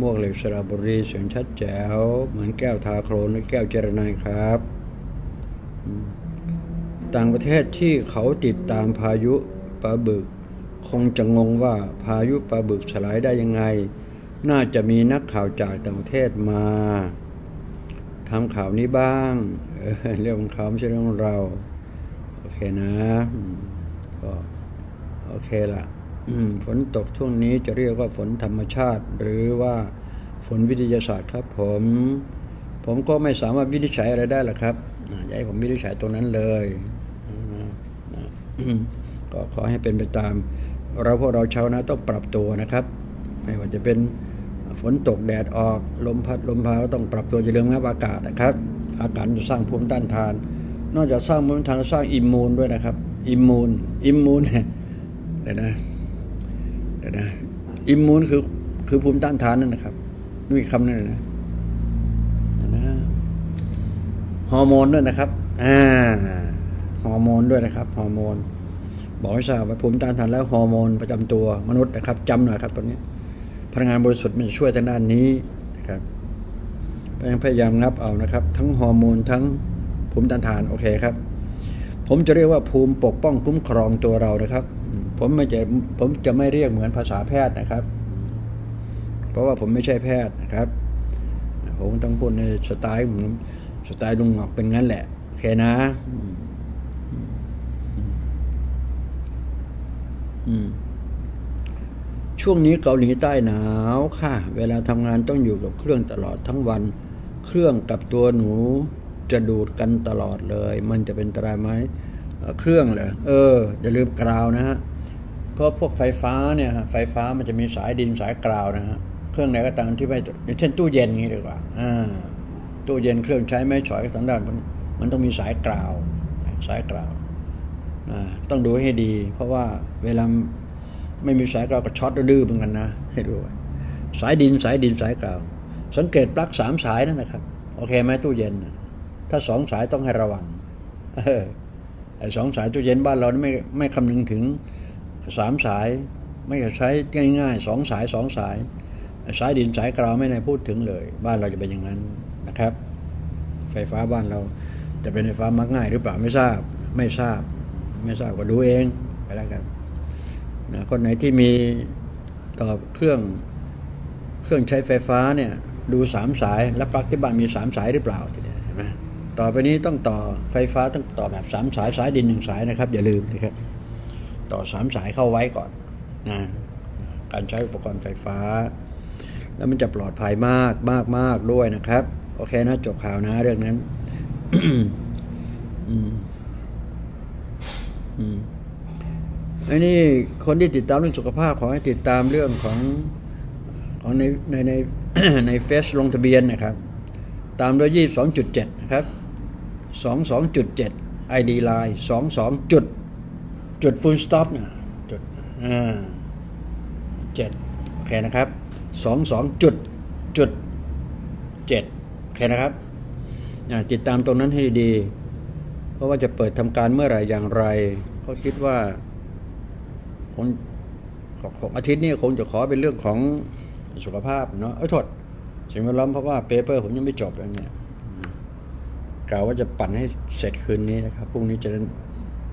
[SPEAKER 1] มวกเหล็กสระบุรีเสียงชัดแจ๋ว เหมือนแก้วทาโครนหรือแก้วเจรนายครับ ต่างประเทศที่เขาติดตามพายุปลาบึก คงจะงงว่าพายุปลาบึกสลายได้ยังไง น่าจะมีนักข่าวจากต่างประเทศมาทำข่าวนี้บ้างเเรื่องของเขาไม่ใช่เรื่องของเรา โอเคนะก็โอเคละฝนตกช่วงนี้จะเรียกว่าฝนธรรมชาติ หรือว่าฝนวิทยาศาสตร์ครับผม ผมก็ไม่สามารถวินิจฉัยอะไรได้หรอกครับอย่าให้ผมวินิจฉัยตรงนั้นเลยก็ขอให้เป็นไปตาม เราพวกเราชาวนาต้องปรับตัวนะครับ ไม่ว่าจะเป็นฝนตกแดดออกลมพัดลมพาก็ต้องปรับตัวอย่าลืมงับอากาศนะครับ อากาศจะสร้างภูมิต้านทาน นอกจากสร้างภูมิต้านทานแล้วสร้าง immune ด้วยนะครับ immune immune เนี่ยเดี๋ยวนะเดี๋ยวนะ immune คือคือภูมิต้านทานนั่นนะครับมีคำนั้นเลยนะนะฮอร์โมนด้วยนะครับอ่าฮอร์โมนด้วยนะครับฮอร์โมน บอกให้ทราบว่าภูมิต้านทานและฮอร์โมนประจำตัวมนุษย์นะครับจำหน่อยครับตัวนี้ พลังงานบริสุทธิ์มันจะช่วยทางด้านนี้นะครับพยายามงับเอานะครับ ทั้งฮอร์โมนทั้งภูมิต้านทานโอเคครับ ผมจะเรียกว่าภูมิปกป้องคุ้มครองตัวเรานะครับ ผมไม่จะผมจะไม่เรียกเหมือนภาษาแพทย์นะครับ เพราะว่าผมไม่ใช่แพทย์นะครับ ผมต้องพูดในสไตล์ผมสไตล์ลุงหงอกเป็นงั้นแหละโอเคนะอืมอืม ช่วงนี้เกาหลีใต้หนาวค่ะ เวลาทำงานต้องอยู่กับเครื่องตลอดทั้งวัน เครื่องกับตัวหนูจะดูดกันตลอดเลย มันจะเป็นอันตรายไหมเเครื่องเหรอเอออย่าลืมกราวนะฮะเพราะพวกไฟฟ้าเนี่ยฮะไฟฟ้ามันจะมีสายดินสายกราวนะฮะเครื่องไหนก็ตามที่ไม่อย่างเช่นตู้เย็นนี้ดีกว่าอ่าตู้เย็นเครื่องใช้ไม้ฉอยสันดานมันมันต้องมีสายกราว สายกราว ต้องดูให้ดี เพราะว่าเวลาไม่มีสายกราวก็ช็อตดื้อเหมือนกันนะให้ดูสายดินสายดินสายกราว สังเกตปลั๊กสามสายนั่นนะครับ โอเคไหมตู้เย็น ถ้าสองสายต้องให้ระวังไอ้สองสายตู้เย็นบ้านเราไม่ไม่คำนึงถึงสามสาย ไม่ใช้ง่ายๆสองสายสองสาย สายดินสายกราวไม่ได้พูดถึงเลย บ้านเราจะเป็นอย่างนั้นนะครับ ไฟฟ้าบ้านเราจะเป็นไฟฟ้ามักง่ายหรือเปล่าไม่ทราบไม่ทราบ ไม่ทราบก็ดูเองไปแล้วกันนะคนไหนที่มีต่อเครื่องเครื่องใช้ไฟฟ้าเนี่ยดูสามสาย แล้วปลั๊กที่บ้านมีสามสายหรือเปล่าทีเดียวเห็นไหมต่อไปนี้ต้องต่อไฟฟ้าต้องต่อแบบสามสายสายดินหนึ่งสายนะครับ อย่าลืมนะครับ ต่อสามสายเข้าไว้ก่อนนะการใช้อุปกรณ์ไฟฟ้า แล้วมันจะปลอดภัยมากมากมากด้วยนะครับ โอเคนะจบข่าวนะเรื่องนั้น อืม อันนี้คนที่ติดตามเรื่องสุขภาพขอให้ติดตามเรื่องของของในในในใน Face ลงทะเบียนนะครับ ตามด้วยยี่สองจุดเจ็ดนะครับสองสองจุดเจ็ด ID Line สองสองจุดจุด full stop นะจุดอ่าเจ็ดโอเคนะครับสองสองจุดจุดเจ็ดโอเคนะครับติดตามตรงนั้นให้ดี ราะว่าจะเปิดทำการเมื่อไหร่อย่างไรก็คิดว่าคงของของอาทิตย์นี้คงจะขอเป็นเรื่องของสุขภาพเนาะเอ้ยโทษสิ่งแวดล้อมเพราะว่าเปเปอร์ผมยังไม่จบเลยเนี่ยกล่าวว่าจะปั่นให้เสร็จคืนนี้นะครับพรุ่งนี้จะ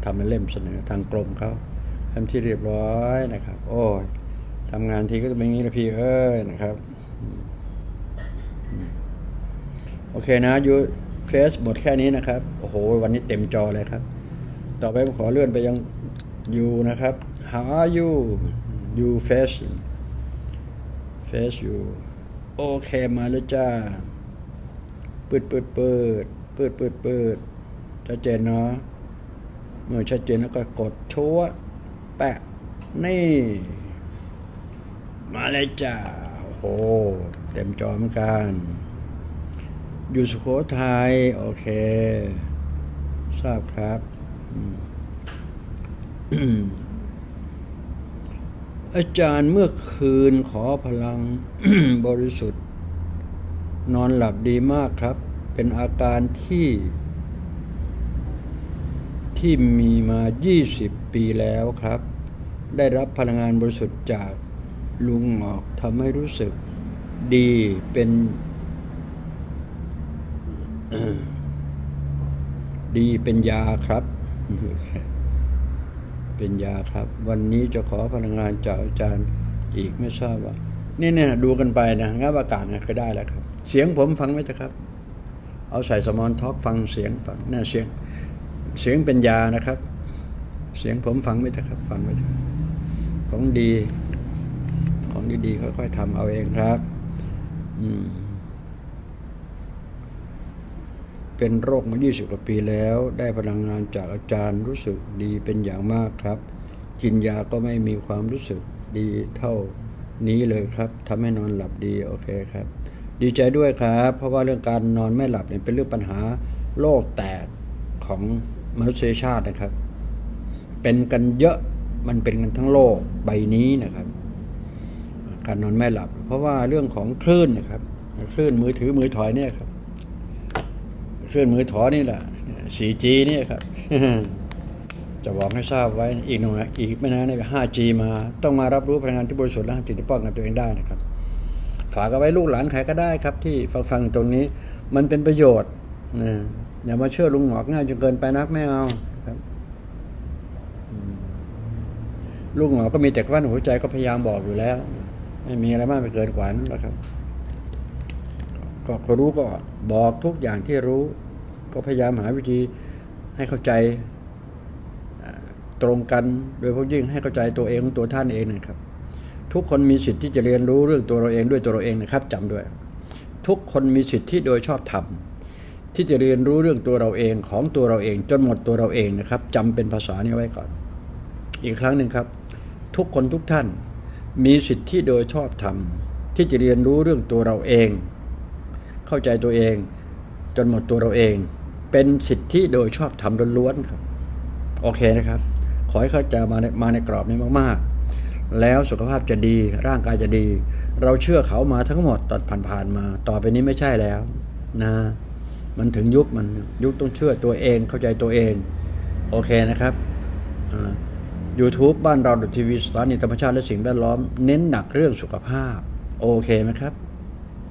[SPEAKER 1] ทำเป็นเล่มเสนอทางกรมเขาทำที่เรียบร้อยนะครับ โอ้ยทำงานทีก็จะเป็นอย่างนี้ละพี่เอ้ยนะครับ โอเคนะยู เฟซหมดแค่นี้นะครับ โอ้โห วันนี้เต็มจอเลยครับ ต่อไปผมขอเลื่อนไปยังยูนะครับ How are you you face face you โอเคมาแล้วจ้าปืดปืดปืดปืดปืดปืดชัดเจนเนาะเมื่อชัดเจนแล้วก็กดชัวแปะ นี่ มาเลยจ้าโอ้โห เต็มจอเหมือนกัน อยู่สุโขทัยโอเค ทราบครับอาจารย์เมื่อคืนขอพลังบริสุทธิ์ นอนหลับดีมากครับ เป็นอาการที่ ที่มีมา 20 ปีแล้วครับ ได้รับพลังงานบริสุทธิ์จากลุงหงอกทำให้รู้สึกดีเป็น ดีเป็นยาครับ เป็นยาครับ วันนี้จะขอพลังงานจากอาจารย์อีกไม่ทราบว่านี่เนี่ยดูกันไปนะงับอากาศนะก็ได้แล้วครับ เสียงผมฟังไหมเถอะครับ เอาใส่สมอนท็อกฟังเสียงฟังน่าเสียง เสียงเป็นยานะครับ เสียงผมฟังไหมเถอะครับ ฟังไหมเถอะของดี ของดีๆค่อยๆทำเอาเองครับ อืม เป็นโรคมา 20 กว่าปีแล้ว ได้พลังงานจากอาจารย์รู้สึกดีเป็นอย่างมากครับ กินยาก็ไม่มีความรู้สึกดีเท่านี้เลยครับทำให้นอนหลับดีโอเคครับ ดีใจด้วยครับ เพราะว่าเรื่องการนอนไม่หลับเนี่ยเป็นเรื่องปัญหาโลกแตกของมนุษยชาตินะครับ เป็นกันเยอะมันเป็นกันทั้งโลกใบนี้นะครับ การนอนไม่หลับ เพราะว่าเรื่องของคลื่นนะครับคลื่นมือถือมือถอยเนี่ยครับ เคลื่อนมือถอนี่แหละ 4G นี่ครับ จะบอกให้ทราบไว้อีกหน่อยอีกไม่นานเนี่ย 5G มาต้องมารับรู้พลังงานที่บริสุทธิ์และจิตที่ป้องกันตัวเองได้นะครับ ฝากเอาไว้ลูกหลานใครก็ได้ครับ ที่ฟังฟังตรงนี้มันเป็นประโยชน์นะอย่ามาเชื่อลุงหงอกง่ายจนเกินไปนักไม่เอาครับลูกหงอกก็มีแต่กลั้นหัวใจก็พยายามบอกอยู่แล้ว ไม่มีอะไรมากไปเกินกว่านั้นหรอกครับ ก็ก็รู้ก็บอกทุกอย่างที่รู้ ก็พยายามหาวิธีให้เข้าใจตรงกันโดยเฉพาะยิ่งให้เข้าใจตัวเองของตัวท่านเองนะครับ ทุกคนมีสิทธิ์ที่จะเรียนรู้เรื่องตัวเราเองด้วยตัวเราเองนะครับจำด้วย ทุกคนมีสิทธิ์ที่โดยชอบธรรมที่จะเรียนรู้เรื่องตัวเราเองของตัวเราเอง จนหมดตัวเราเองนะครับจำเป็นภาษานี้ไว้ก่อน อีกครั้งหนึ่งครับ ทุกคนทุกท่านมีสิทธิ์ที่โดยชอบธรรมที่จะเรียนรู้เรื่องตัวเราเอง เข้าใจตัวเอง จนหมดตัวเราเอง เป็นสิทธิโดยชอบธรรมล้วนๆครับโอเคนะครับ ขอให้เข้าใจมาในมาในกรอบนี้มากๆ แล้วสุขภาพจะดีร่างกายจะดี เราเชื่อเขามาทั้งหมดตอนผ่านๆมา ต่อไปนี้ไม่ใช่แล้วนะมันถึงยุคมันยุคต้องเชื่อตัวเองเข้าใจตัวเอง โอเคนะครับอ่า YouTube บ้านเราทีวีสถานีธรรมชาติและสิ่งแวดล้อม เน้นหนักเรื่องสุขภาพ โอเคไหมครับ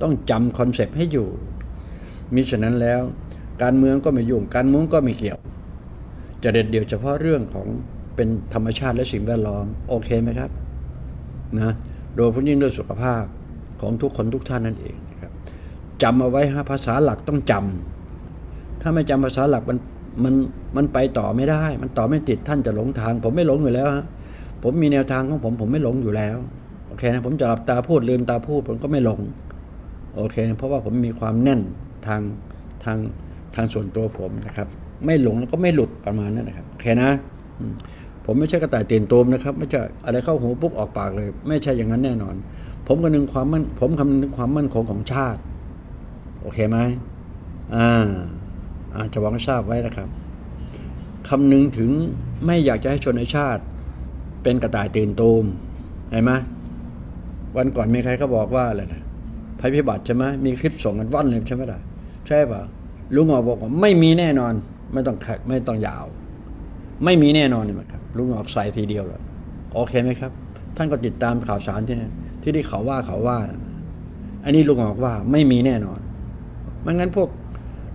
[SPEAKER 1] ต้องจำคอนเซปต์ให้อยู่มิฉะนั้นแล้ว การเมืองก็ไม่ยุ่งการเมุ้งก็ไม่เกี่ยว จะเด็ดเดี่ยวเฉพาะเรื่องของเป็นธรรมชาติและสิ่งแวดล้อม โอเคไหมครับนะโดยเฉพาะยิ่งเรื่องสุขภาพของทุกคนทุกท่านนั่นเองนะครับจำเอาไว้ฮะภาษาหลักต้องจำถ้าไม่จำภาษาหลักมันมันมันไปต่อไม่ได้ มันต่อไม่ติดท่านจะหลงทาง ผมไม่หลงอยู่แล้วฮะผมมีแนวทางของผมผมไม่หลงอยู่แล้วโอเคนะผมจะหลับตาพูดลืมตาพูดผมก็ไม่หลง โอเค เพราะว่าผมมีความแน่นทางทางทางส่วนตัวผมนะครับ ไม่หลงแล้วก็ไม่หลุดประมาณนั้นนะครับโอเคนะ ผมไม่ใช่กระต่ายเตียนตูมนะครับ ไม่ใช่อะไรเข้าหูปุ๊บออกปากเลย ไม่ใช่อย่างนั้นแน่นอน ผมคำนึงความมั่นผมคำนึงถึงความมั่นคงของชาติ โอเคไหมอ่าอาจะวังทราบไว้นะครับคำนึงถึงไม่อยากจะให้ชนในชาติ เป็นกระต่ายตื่นตูมเห็นไหมวันก่อนมีใครเขาบอกว่าอะไรนะ ภัยพิบัติใช่ไหมมีคลิปส่งกันว่อนเลยใช่ไหมล่ะใช่ป่ะลุงหงอกบอกว่าไม่มีแน่นอน ไม่ต้องขัดไม่ต้องยาว ไม่มีแน่นอนเลยครับลุงหงอกใส่ทีเดียวเลยโอเคไหมครับ ท่านก็ติดตามข่าวสารที่นี่ที่ที่เขาว่าเขาว่า อันนี้ลุงออกว่าไม่มีแน่นอนไม่งั้นพวก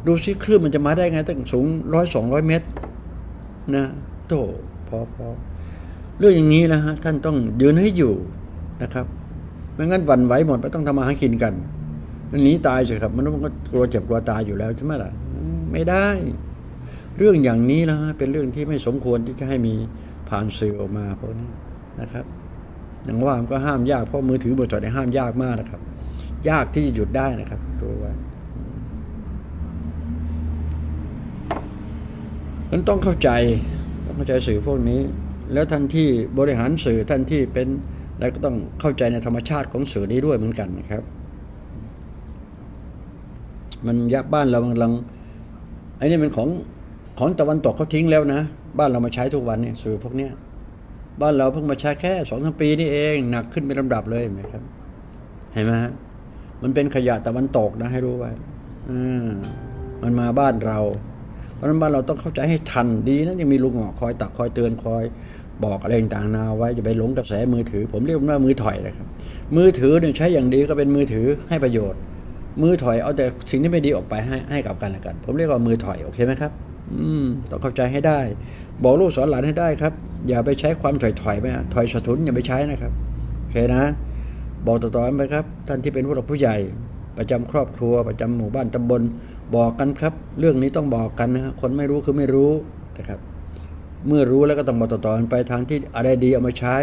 [SPEAKER 1] ดูซิคลื่นมันจะมาได้ไงตั้งสูงร้อยสองร้อยเมตร นะโตพอพอเรื่องอย่างนี้นะฮะท่านต้องยืนให้อยู่นะครับ ไม่งั้นหวันไหวหมดไปต้องทำมาหากินกันมันหนีตายสิครับมันก็กลัวเจ็บกลัวตายอยู่แล้วใช่ไหมล่ะไม่ได้ เรื่องอย่างนี้นะฮะเป็นเรื่องที่ไม่สมควรที่จะให้มีผ่านสื่อออกมาพวกนี้นะครับอย่างว่ามันก็ห้ามยากเพราะมือถือบริษัทเนี่ยห้ามยากมากนะครับ ยากที่จะหยุดได้นะครับรู้ไว้มันต้องเข้าใจต้องเข้าใจสื่อพวกนี้ แล้วท่านที่บริหารสื่อท่านที่เป็น อะไรก็ต้องเข้าใจในธรรมชาติของสื่อนี้ด้วยเหมือนกันนะครับ มันยับบ้านเรากำลังไอ้นี่เป็นของของตะวันตกเขาทิ้งแล้วนะ บ้านเรามาใช้ทุกวันเนี่ยสื่อพวกเนี้ยบ้านเราเพิ่งมาใช้แค่สองสามปีนี่เองหนักขึ้นเป็นลำดับเลยเห็นไหมครับ เห็นไหมฮะมันเป็นขยะตะวันตกนะให้รู้ไว้อมันมาบ้านเรา เพราะนั้นบ้านเราต้องเข้าใจให้ทันดีนะยังมีลุงหงอคอยตักคอยเตือนคอย บอกอะไรต่างๆนาไว้อย่าไปหลงกระแสมือถือ ผมเรียกว่ามือถอยนะครับ มือถือเนี่ยใช้อย่างดีก็เป็นมือถือให้ประโยชน์ มือถอยเอาแต่สิ่งที่ไม่ดีออกไปให้ให้กับกันและกัน ผมเรียกว่ามือถอยโอเคไหมครับ อืมต้องเข้าใจให้ได้ บอกลูกสอนหลานให้ได้ครับ อย่าไปใช้ความถอยถอยๆไปนะถอยสะทุนอย่าไปใช้นะครับโอเคนะ บอกต่อๆไปครับ ท่านที่เป็นผู้หลักผู้ใหญ่ ประจำครอบครัว ประจำหมู่บ้านตำบลบอกกันครับ เรื่องนี้ต้องบอกกันนะฮะคนไม่รู้คือไม่รู้นะครับ เมื่อรู้แล้วก็ต้องบอกต่อๆกันไปทางที่อะไรดีเอามาใช้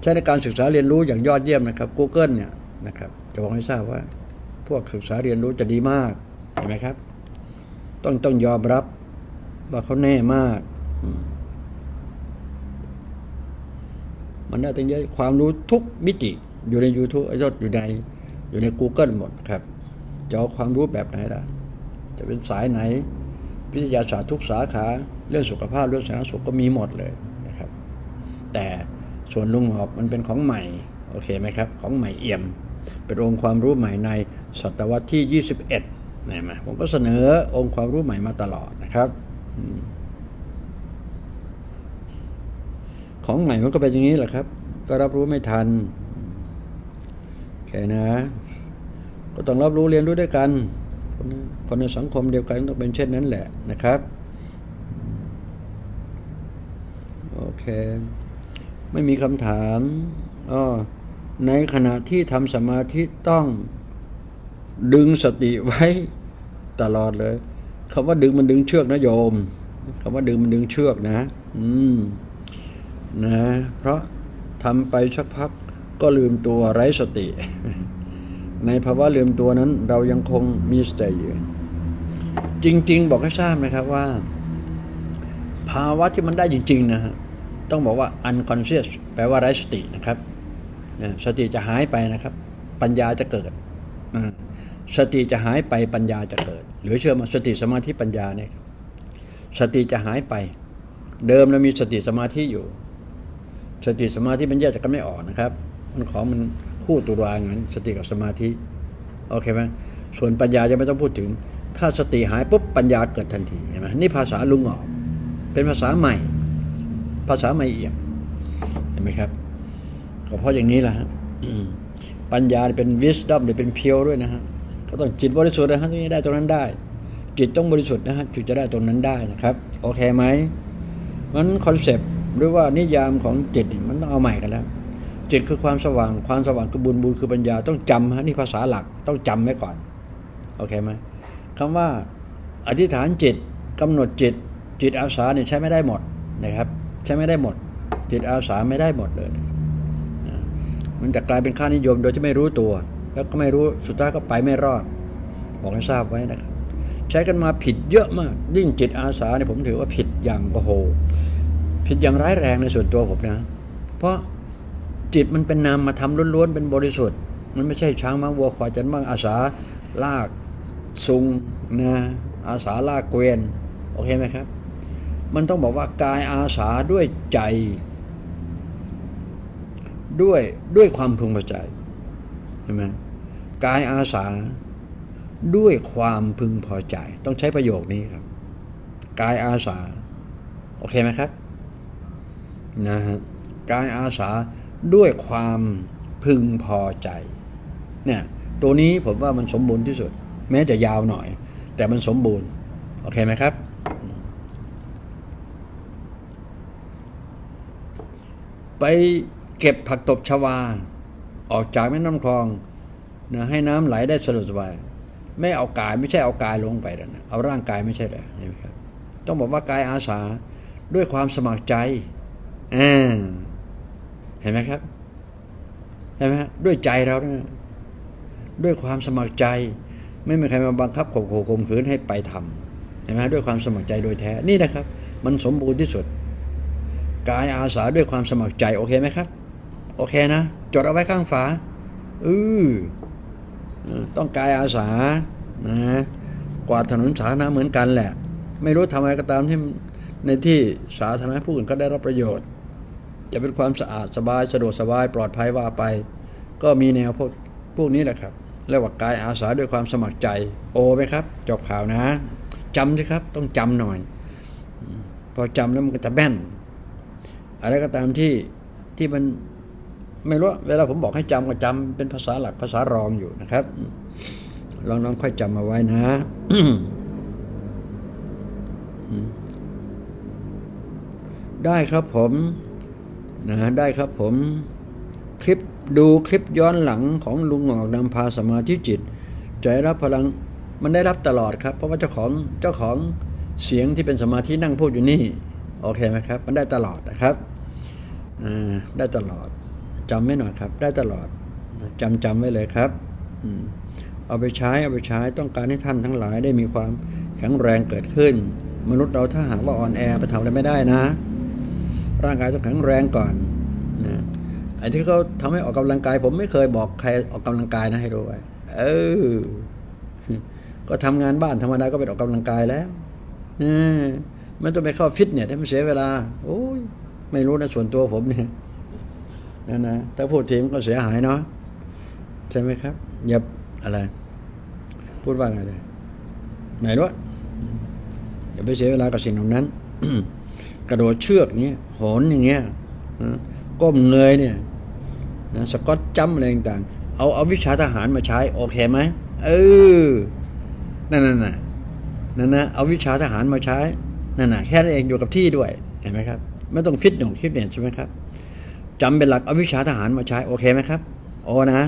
[SPEAKER 1] ใช้ในการศึกษาเรียนรู้อย่างยอดเยี่ยมนะครับ Google เนี่ยนะครับจะบอกให้ทราบว่า พวกศึกษาเรียนรู้จะดีมากเห็นไหมครับ ต้องต้องยอมรับว่าเขาแน่มาก มันได้ตั้งเยอะความรู้ทุกมิติอยู่ใน YouTube ไอ้ยอดอยู่ในอยู่ใน Google หมดครับจะเอาความรู้แบบไหนล่ะ จะเป็นสายไหน วิทยาศาสตร์ทุกสาขาเรื่องสุขภาพเรื่องสาธารณสุขก็มีหมดเลยนะครับ แต่ส่วนลุงหอบมันเป็นของใหม่โอเคไหมครับของใหม่เอี่ยม เป็นองค์ความรู้ใหม่ในศตวรรษที่ 21เห็นไหมผมก็เสนอองค์ความรู้ใหม่มาตลอดนะครับ ของใหม่มันก็เป็นอย่างนี้แหละครับ ก็รับรู้ไม่ทันโอเคนะ ก็ต้องรับรู้เรียนรู้ด้วยกัน คนคนในสังคมเดียวกันต้องเป็นเช่นนั้นแหละนะครับ โอเค ไม่มีคำถามอ๋อในขณะที่ทำสมาธิต้องดึงสติไว้ตลอดเลยคำว่าดึงมันดึงเชือกนะโยมคำว่าดึงมันดึงเชือกนะ อืม นะ เพราะทำไปสักพักก็ลืมตัวไร้สติ ในภาวะลืมตัวนั้นเรายังคงมีสติอยู่จริง ๆ บอกให้ทราบนะครับว่า ภาวะที่มันได้จริง ๆ นะฮะต้องบอกว่า unconscious แปลว่าไร้สตินะครับสติจะหายไปนะครับ ปัญญาจะเกิดสติจะหายไปปัญญาจะเกิด หรือเชื่อมาสติสมาธิปัญญาเนี่ยสติจะหายไป เดิมเรามีสติสมาธิอยู่ สติสมาธิมันแยกจากกันไม่ออกนะครับ มันของมัน คู่ตัวรางั้น สติกับสมาธิโอเคไหมส่วนปัญญาจะไม่ต้องพูดถึง ถ้าสติหายปุ๊บปัญญาเกิดทันทีเห็นไหมนี่ภาษาลุงออกเป็นภาษาใหม่ ภาษาใหม่เอี่ยมเห็นไหมครับก็เพราะอย่างนี้แหละฮะปัญญาเป็น wisdom หรือเป็นเพียวด้วยนะฮะก็ต้องจิตบริสุทธิ์นะฮะที่ได้ตรงนั้นได้ จิตต้องบริสุทธิ์นะฮะจึงจะได้ตรงนั้นได้นะครับ โอเคไหมมันคอนเซปต์หรือว่านิยามของจิตนี่มันต้องเอาใหม่กันแล้ว จิตคือความสว่าง ความสว่างคือบุญบุญคือปัญญาต้องจำฮะนี่ภาษาหลักต้องจำไว้ก่อนโอเคไหมคำว่าอธิษฐานจิตกำหนดจิต จิตอาสาเนี่ยใช้ไม่ได้หมดนะครับ ใช้ไม่ได้หมด จิตอาสาไม่ได้หมดเลยมันจะกลายเป็นค่านิยมโดยที่ไม่รู้ตัว แล้วก็ไม่รู้สุดท้ายก็ไปไม่รอด บอกให้ทราบไว้นะครับ ใช้กันมาผิดเยอะมากยิ่งจิตอาสาเนี่ยผมถือว่าผิดอย่างโอ้โห ผิดอย่างร้ายแรงในส่วนตัวผมนะ เพราะ จิตมันเป็นนามมาทำล้วนๆเป็นบริสุทธิ์ มันไม่ใช่ช้างม้าวัวควายจันบ้างอาสาลากซุงนะอาสาลากเกวียนโอเคไหมครับ มันต้องบอกว่ากายอาสาด้วยใจ ด้วยด้วยความพึงพอใจใช่ไหมกายอาสาด้วยความพึงพอใจ ต้องใช้ประโยคนี้ครับกายอาสา โอเคไหมครับนะฮะกายอาสา ด้วยความพึงพอใจเนี่ยตัวนี้ผมว่ามันสมบูรณ์ที่สุด แม้จะยาวหน่อย แต่มันสมบูรณ์ โอเคไหมครับ ไปเก็บผักตบชวา ออกจากแม่น้ำคลองนะให้น้ำไหลได้สะดวกสบายไม่เอากายไม่ใช่เอากายลงไปแล้วนะเอาร่างกายไม่ใช่เลยเห็นไหมครับ ต้องบอกว่ากายอาสาด้วยความสมัครใจอ่า เห็นไหมครับเห็นไหมฮะด้วยใจเราเนี่ยด้วยความสมัครใจ ไม่มีใครมาบังคับข่มขู่ข่มขืนให้ไปทำเห็นไหมฮะด้วยความสมัครใจโดยแท้นี่นะครับ มันสมบูรณ์ที่สุด กายอาสาด้วยความสมัครใจโอเคไหมครับ โอเคนะจดเอาไว้ข้างฝาอือเออต้องกายอาสานะกวาดถนนสาธารณะเหมือนกันแหละ ไม่รู้ทำอะไรก็ตามที่ในที่สาธารณะผู้อื่นก็ได้รับประโยชน์ จะเป็นความสะอาดสบายสะดวกสบายปลอดภัยว่าไป ก็มีแนวพวกพวกนี้แหละครับเรียกว่ากายอาสาด้วยความสมัครใจ โอไหมครับจบข่าวนะจำสิครับต้องจำหน่อย พอจำแล้วมันก็จะแม่นอะไรก็ตามที่ที่มันไม่รู้เวลาผมบอกให้จำก็จำเป็นภาษาหลักภาษารองอยู่นะครับลองน้องค่อยจำมาไว้นะได้ครับผม นะได้ครับผมคลิปดูคลิปย้อนหลังของลุงหงอกนำพาสมาธิจิตจะได้รับพลังมันได้รับตลอดครับ เพราะว่าเจ้าของเจ้าของเสียงที่เป็นสมาธินั่งพูดอยู่นี่โอเคไหมครับ มันได้ตลอดนะครับได้ตลอดจำไม่หน่อยครับ ได้ตลอดจำจำไว้เลยครับเอาไปใช้เอาไปใช้ต้องการให้ท่านทั้งหลายได้มีความแข็งแรงเกิดขึ้น มนุษย์เราถ้าหากว่าอ่อนแอไปทำอะไรไม่ได้นะ ร่างกายต้องแข็งแรงก่อนนะไอ้ที่เขาทำให้ออกกำลังกาย ผมไม่เคยบอกใครออกกำลังกายนะให้รู้ไว้เออ ก็ทำงานบ้านธรรมดาก็เป็นออกกำลังกายแล้วเออไม่ต้องไปเข้าฟิตเนี่ยให้มันเสียเวลา โอ้ยไม่รู้นะส่วนตัวผมเนี่ยนั่นะถ้าพูดทีมก็เสียหายเนาะใช่ไหมครับอย่าอะไร พูดว่าไงเลยไหนรู้อย่าไปเสียเวลากับสิ่งเหล่านั้น ระโดดเชือกนี้โหนอย่างเงี้ยนะก้มเงยเนี่ยนะสกอตจัมอะไรต่างๆเอาเอาวิชาทหารมาใช้โอเคไหมเออนั่นน่ะนะนั่นนะเอาวิชาทหารมาใช้นั่นน่ะแค่นั้นเองอยู่กับที่ด้วยเห็นไหมครับ ไม่ต้องฟิตหนุ่มฟิตเนี่ยใช่ไหมครับจำเป็นหลักเอาวิชาทหารมาใช้โอเคไหมครับโอนะ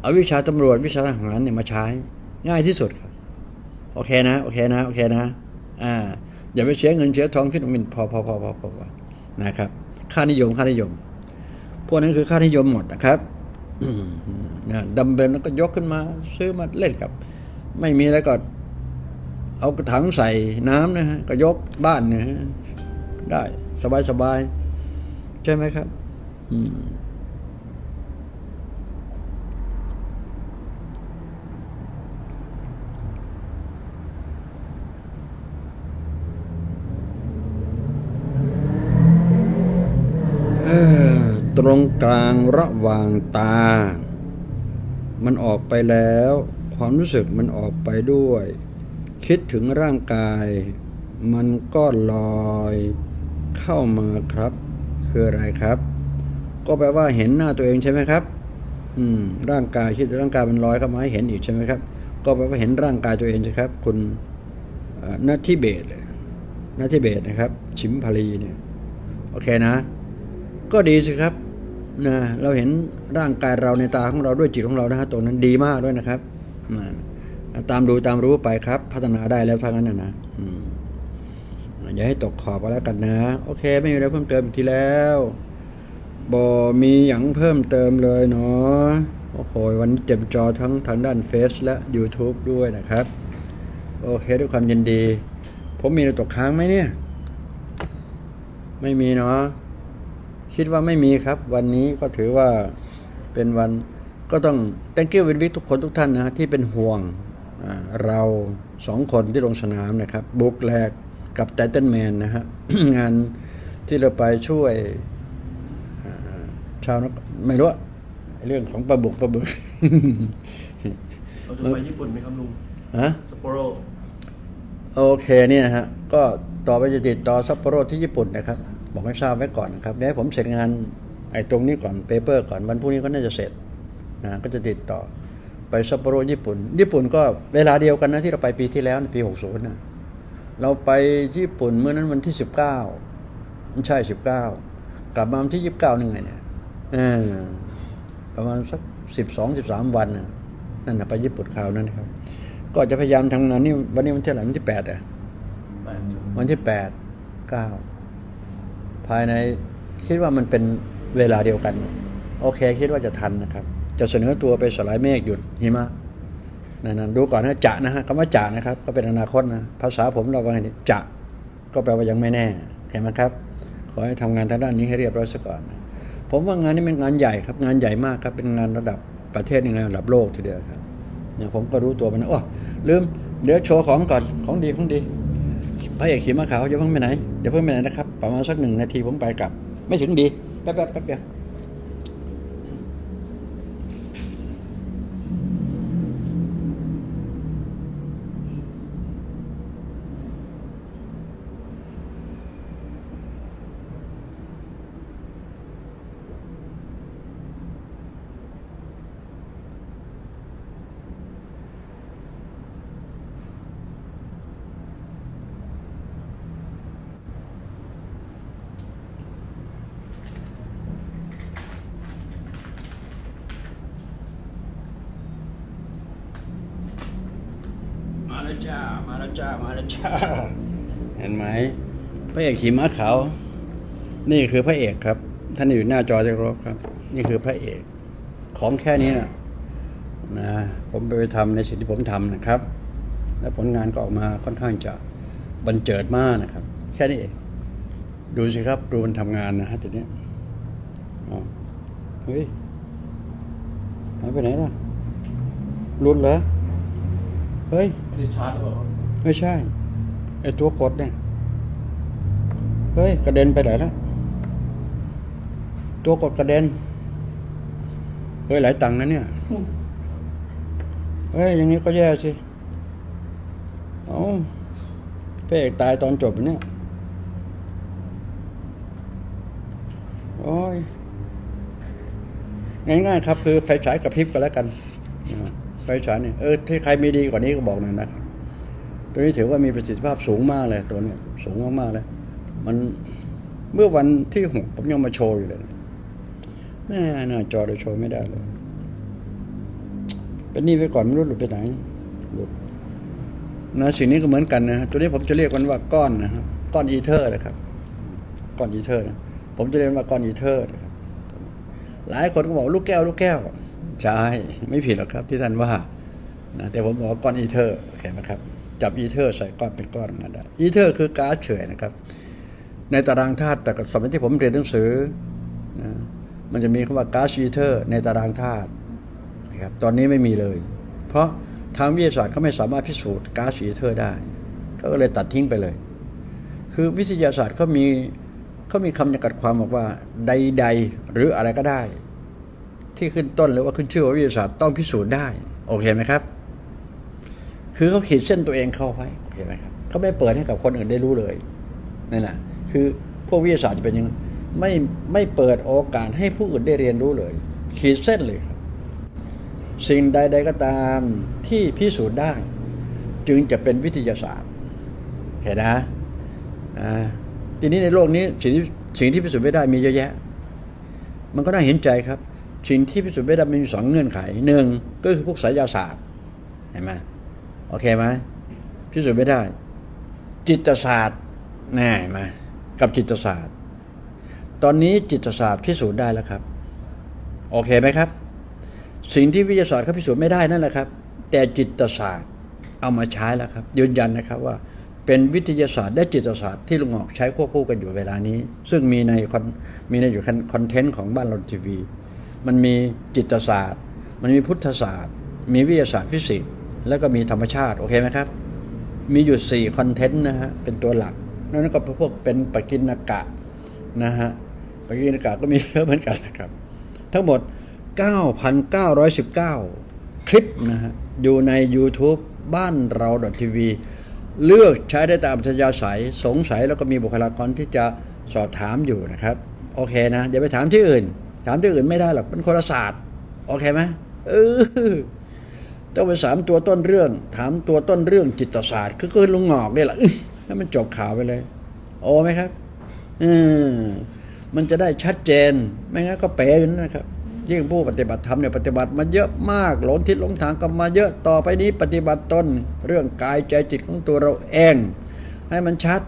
[SPEAKER 1] เอาวิชาตำรวจวิชาทหารเนี่ยมาใช้ ง่ายที่สุดครับ โอเคนะ โอเคนะ โอเคนะ อ่า อย่าไปเสียเงินเสียทองฟิตมินพอพอพอพอพอพอนะครับ ค่านิยมค่านิยม พวกนั้นคือค่านิยมหมดนะครับนะดัมเบลแล้วก็ยกขึ้นมา ซื้อมาเล่นกับ ไม่มีแล้วก็ เอากระถางใส่น้ำนะฮะก็ยกบ้านนะฮะได้สบายสบายใช่ไหมครับ อืม ตรงกลางระหว่างตา มันออกไปแล้ว ความรู้สึกมันออกไปด้วย คิดถึงร่างกาย มันก็ลอย เข้ามาครับ คืออะไรครับ ก็แปลว่าเห็นหน้าตัวเองใช่ไหมครับ อืม ร่างกายคิดถึงร่างกายมันลอยเข้ามาให้เห็นอีกใช่ไหมครับ ก็แปลว่าเห็นร่างกายตัวเองใช่ครับ คุณนัททิเบตเลยนัททิเบตนะครับ ชิมพาลีเนี่ย โอเคนะ ก็ดีสิครับนะเราเห็นร่างกายเราในตาของเราด้วยจิตของเรานะฮะตรงนั้นดีมากด้วยนะครับนะตามดูตามรู้ไปครับ พัฒนาได้แล้วทางนั้นนะนะอย่าให้ตกขอบก็แล้วกันนะ โอเค ไม่มีอะไรเพิ่มเติมอีกทีแล้วบอมีอย่างเพิ่มเติมเลยเนาะโอ้โหวันนี้เจ็บจอทั้งทางด้านเฟซและ YouTube ด้วยนะครับ โอเคด้วยความยินดี ผมมีอะไรตกค้างไหมเนี่ย ไม่มีเนาะ คิดว่าไม่มีครับ วันนี้ก็ถือว่าเป็นวันก็ต้อง thank you วินวิทุกคนทุกท่านนะที่เป็นห่วงอ่าเราสองคนที่ลงสนามนะครับ บุกแลกกับไทเทนแมนนะฮะงานที่เราไปช่วยอ่าชาวนครไม่รู้อะเรื่องของปลาบุกปลาบึก
[SPEAKER 2] เราจะไปญี่ปุ่นไหมครับลุง
[SPEAKER 1] ฮะ
[SPEAKER 2] ซัปโปโร
[SPEAKER 1] โอเคเนี่ยนะฮะก็ต่อไปจะติดต่อซัปโปโรที่ญี่ปุ่นนะครับ บอกให้ทราบไว้ก่อนนะครับเดี๋ยวให้ผมเสร็จงานไอ้ตรงนี้ก่อนเปเปอร์ก่อนวันพรุ่งนี้ก็น่าจะเสร็จนะก็จะติดต่อไปซัปโปโรญี่ปุ่น ญี่ปุ่นก็เวลาเดียวกันนะที่เราไปปีที่แล้วนะปีหกศูนย์นะเราไปญี่ปุ่นเมื่อนั้นวันที่สิบเก้าไม่ใช่สิบเก้ากลับมาวันที่ยี่สิบเก้านี่ไงเนี่ยเออประมาณสักสิบสองสิบสามวันนะนั่นนะไปญี่ปุ่นคราวนั้นนะครับ ก็จะพยายามทำงานนี่วันนี้วันที่อะไหรวันที่แปดอะ
[SPEAKER 2] แปด
[SPEAKER 1] วันที่แปดเก้า ภายในคิดว่ามันเป็นเวลาเดียวกัน โอเคคิดว่าจะทันนะครับ จะเสนอตัวไปสลายเมฆหยุดหิมะนั่นดูก่อนนะจะนะฮะคำว่าจะนะครับ ก็เป็นอนาคตนะภาษาผมเราว่าไงนี่จะก็แปลว่ายังไม่แน่เห็นไหมครับ ขอให้ทำงานทางด้านนี้ให้เรียบร้อยซะก่อน ผมว่างานนี้เป็นงานใหญ่ครับ งานใหญ่มากครับ เป็นงานระดับประเทศในงานระดับโลกทีเดียวครับเนี่ยผมก็รู้ตัวมันนะโอ้ลืมเดี๋ยวโชว์ของก่อนของดีของดี พระเอกขี่ม้าขาวอย่าเพิ่งไปไหนอย่าเพิ่งไปไหนนะครับ ประมาณสักหนึ่งนาทีผมไปกลับ ไม่ถึงดี แป๊บแป๊บแป๊บเดียวมาแล้วจ้ามาแล้ว จ้าเห็นไหมพระเอกขี่ม้าขาว นี่คือพระเอกครับ ท่านอยู่หน้าจอจะครบครับ นี่คือพระเอกของแค่นี้นะนะผมไปทำในสิ่งที่ผมทำนะครับ และผลงานก็ออกมาค่อนข้างจะบันเจิดมากนะครับ แค่นี้เองดูสิครับ ดูมันทำงานนะฮะทีเนี้อ๋อเฮ้ยหายไปไหนล่ะหลุดเหรอ เฮ้ย
[SPEAKER 2] ไม่ได้ชาร์จหรือเปล่า
[SPEAKER 1] ไม่ใช่ไอ้ตัวกดเนี่ยเฮ้ยกระเด็นไปไหนแล้วตัวกดกระเด็นเฮ้ยหลายตังค์นะเนี่ยเฮ้ยอย่างนี้ก็แย่สิเอาพระเอกตายตอนจบเนี่ยโอ้ยง่ายๆครับ คือไฟฉายกระพริบกันแล้วกันนะไฟฉายเนี่ยเออที่ใครมีดีกว่านี้ก็บอกหน่อยนะครับ ตัวนี้ถือว่ามีประสิทธิภาพสูงมากเลยตัวนี้สูงมากๆเลยมันเมื่อวันที่หกผมยังมาโชว์อยู่เลยแม่หน้าจอเดี๋ยวโชว์ไม่ได้เลย เป็นนี่ไว้ก่อนไม่รู้หลุดไปไหนหลุดนะสิ่งนี้ก็เหมือนกันนะฮะตัวนี้ผมจะเรียกมันว่าก้อนนะครับก้อนอีเทอร์นะครับ ก้อนอีเทอร์นะผมจะเรียกว่าก้อนอีเทอร์นะครับหลายคนก็บอกลูกแก้ว ลูกแก้วใช่ไม่ผิดหรอกครับ ที่ท่านว่านะแต่ผมบอกก้อนอีเทอร์เห็นไหมครับ จับอีเทอร์ใส่ก้อนเป็นก้อนมาได้อีเทอร์คือก๊าซเฉยนะครับ ในตารางธาตุแต่สมัยที่ผมเรียนหนังสือนะมันจะมีคำว่าก๊าซอีเทอร์ ในตารางธาตุนะครับตอนนี้ไม่มีเลย เพราะทางวิทยาศาสตร์เขาไม่สามารถพิสูจน์ก๊าซอีเทอร์ได้ก็เลยตัดทิ้งไปเลย คือวิทยาศาสตร์เขามีเขามีคำจำกัดความบอกว่าใดๆหรืออะไรก็ได้ ที่ขึ้นต้นหรือว่าขึ้นชื่อว่าวิทยาศาสตร์ต้องพิสูจน์ได้ โอเคไหมครับ คือเขาขีดเส้นตัวเองเข้าไว้โอเคไหมครับเขาไม่เปิดให้กับคนอื่นได้รู้เลยนั่นแหละคือพวกวิทยาศาสตร์จะเป็นยังไงไม่ไม่เปิดโอกาสให้ผู้อื่นได้เรียนรู้เลย ขีดเส้นเลยครับ สิ่งใด ๆก็ตามที่พิสูจน์ได้ จึงจะเป็นวิทยาศาสตร์เห็นนะอ่าทีนี้ในโลกนี้สิ่งสิ่งที่พิสูจน์ไม่ได้มีเยอะแยะ มันก็น่าเห็นใจครับ สิ่งที่พิสูจน์ไม่ได้มันมีสองเงื่อนไขหนึ่งก็คือพวกไสยศาสตร์เห็นไหม โอเคไหมพิสูจน์ไม่ได้ จิตศาสตร์แน่เห็นไหมกับจิตศาสตร์ ตอนนี้จิตศาสตร์พิสูจน์ได้แล้วครับ โอเคไหมครับ สิ่งที่วิทยาศาสตร์เขาพิสูจน์ไม่ได้นั่นแหละครับ แต่จิตศาสตร์เอามาใช้แล้วครับ ยืนยันนะครับว่าเป็นวิทยาศาสตร์และจิตศาสตร์ที่ลุงหงอกใช้ควบคู่กันอยู่เวลานี้ ซึ่งมีใน con มีในอยู่ content ของบ้านเราทีวี มันมีจิตศาสตร์ มันมีพุทธศาสตร์ มีวิทยาศาสตร์ฟิสิกส์ แล้วก็มีธรรมชาติ โอเคไหมครับ มีอยู่สี่คอนเทนต์นะฮะ เป็นตัวหลักนั่นก็พวกเป็นปกิณกะนะฮะปกิณกะก็มีเยอะเหมือนกันนะครับ ทั้งหมด 9,919 คลิปนะฮะ อยู่ใน YouTube บ้านเราทีวีเลือกใช้ได้ตามอัธยาศัยสงสัยแล้วก็มีบุคลากรที่จะสอบถามอยู่นะครับ โอเคนะอย่าไปถามที่อื่น ถามที่อื่นไม่ได้หรอกเป็นคนละศาสตร์ โอเคไหมเออ ต้องไปสามตัวต้นเรื่อง ถามตัวต้นเรื่องจิตศาสตร์คือคือลุงหงอกนี่แหละให้มันจบข่าวไปเลย โอ้ไหมครับอืมมันจะได้ชัดเจน ไม่งั้นก็เป๋อยู่นั่นนะครับ ยิ่งผู้ปฏิบัติธรรมเนี่ยปฏิบัติมาเยอะมากหลงทิศหลงทางกันมาเยอะต่อไปนี้ปฏิบัติตนเรื่องกายใจจิตของตัวเราเอง ให้มันชัด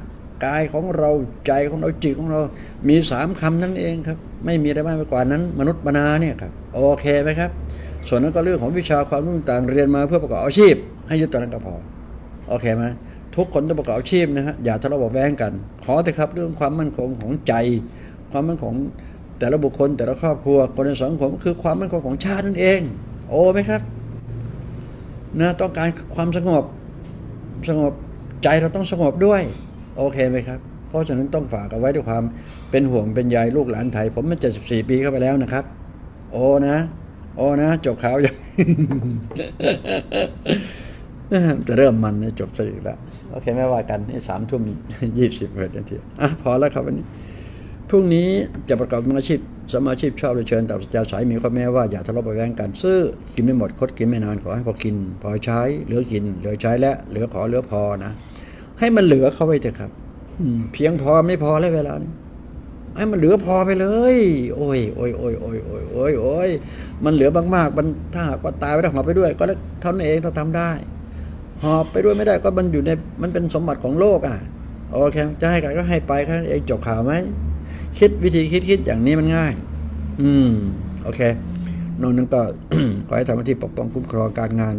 [SPEAKER 1] กายของเราใจของเราจิตของเรา มีสามคำนั่นเองครับ ไม่มีอะไรมากไปกว่านั้น มนุษย์มนาเนี่ยครับ โอเคไหมครับ ส่วนนั้นก็เรื่องของวิชาความรู้ต่างเรียนมาเพื่อประกอบอาชีพ ให้ยึดตอนนั้นก็พอโอเคไหมทุกคนต้องประกอบอาชีพนะฮะอย่าทะเลาะเบาแว้งกัน ขอเถอะครับเรื่องความมั่นคงของใจ ความมั่นคงแต่ละบุคคลแต่ละครอบครัวคนในสังคมคือความมั่นคงของชาตินั่นเอง โอ้ไหมครับนะต้องการความสงบสงบใจเราต้องสงบด้วย โอเคไหมครับ เพราะฉะนั้นต้องฝากเอาไว้ด้วยความเป็นห่วงเป็นใยลูกหลานไทย ผมมันเจ็ดสิบสี่ปีเข้าไปแล้วนะครับ โอ้นะ โอ้นะ จบข่าวยังจะเริ่มมันนะจบซะอีกแล้ว โอเค ไม่ว่ากันสามทุ่มยี่สิบเอ็ดนาทีอะพอแล้วครับวันนี้พรุ่งนี้จะประกอบอาชีพสมาชีพชอบเลยเชิญตับสัจจาสายมีข้อแม้ว่าอย่าทะเลาะเบาะแว้งกันซื้อกินไม่หมดคดกินไม่นานขอให้พอกิน พอใช้ เหลือกิน เหลือใช้และ เหลือขอเหลือพอนะ ให้มันเหลือเข้าไว้เถอะครับเพียงพอไม่พอแล้วเวลานี้ ให้มันเหลือพอไปเลย โอ้ยโอ้ยโอ้ยโอ้ยโอ้ยโอ้ยโอ้ยมันเหลือมากๆมันถ้าหากว่าตายไปแล้วหอบไปด้วย ก็เท่านั้นเองถ้าทำได้หอบไปด้วยไม่ได้ก็มันอยู่ในมันเป็นสมบัติของโลกอะโอเคจะให้ใครก็ให้ไปแค่นั้นเองจบข่าวไหมคิดวิธีคิดคิดอย่างนี้มันง่าย อืม โอเคนอกนั้นก็ขอให้ทำหน้าที่ปกป้องคุ้มครองการงาน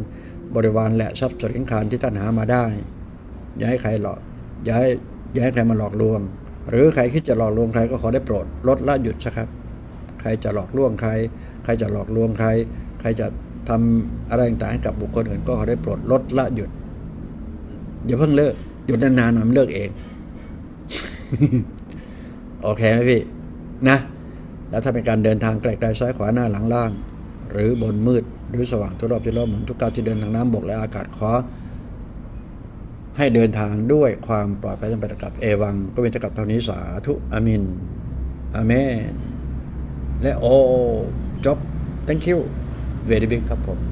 [SPEAKER 1] บริวารและทรัพย์สินคารที่ท่านหามาได้ อย่าให้ใครหลอกอย่าให้อย่าให้ใครมาหลอกลวง หรือใครคิดจะหลอกลวงใครก็ขอได้โปรดลดละหยุดซะครับ ใครจะหลอกลวงใคร ใครจะหลอกลวงใคร ใครจะทำอะไรต่างๆให้กับบุคคลอื่นก็ขอได้โปรดลดละหยุดอย่าเพิ่งเลิกหยุดนานๆหน่อยมันเลิกเอง โอเคไหมพี่ นะ แล้วถ้าเป็นการเดินทางไกลๆซ้ายขวาหน้าหลังล่าง หรือบนมืดหรือสว่างทุกรอบที่รอบหมุนทุกก้าวที่เดินทางน้ำบกและอากาศขอ ให้เดินทางด้วยความปลอดภัยจำเป็นกับเอวัง ก็เป็นกับเท่านี้สาธุอามินอาเมน และโอจบ thank you very big ครับผม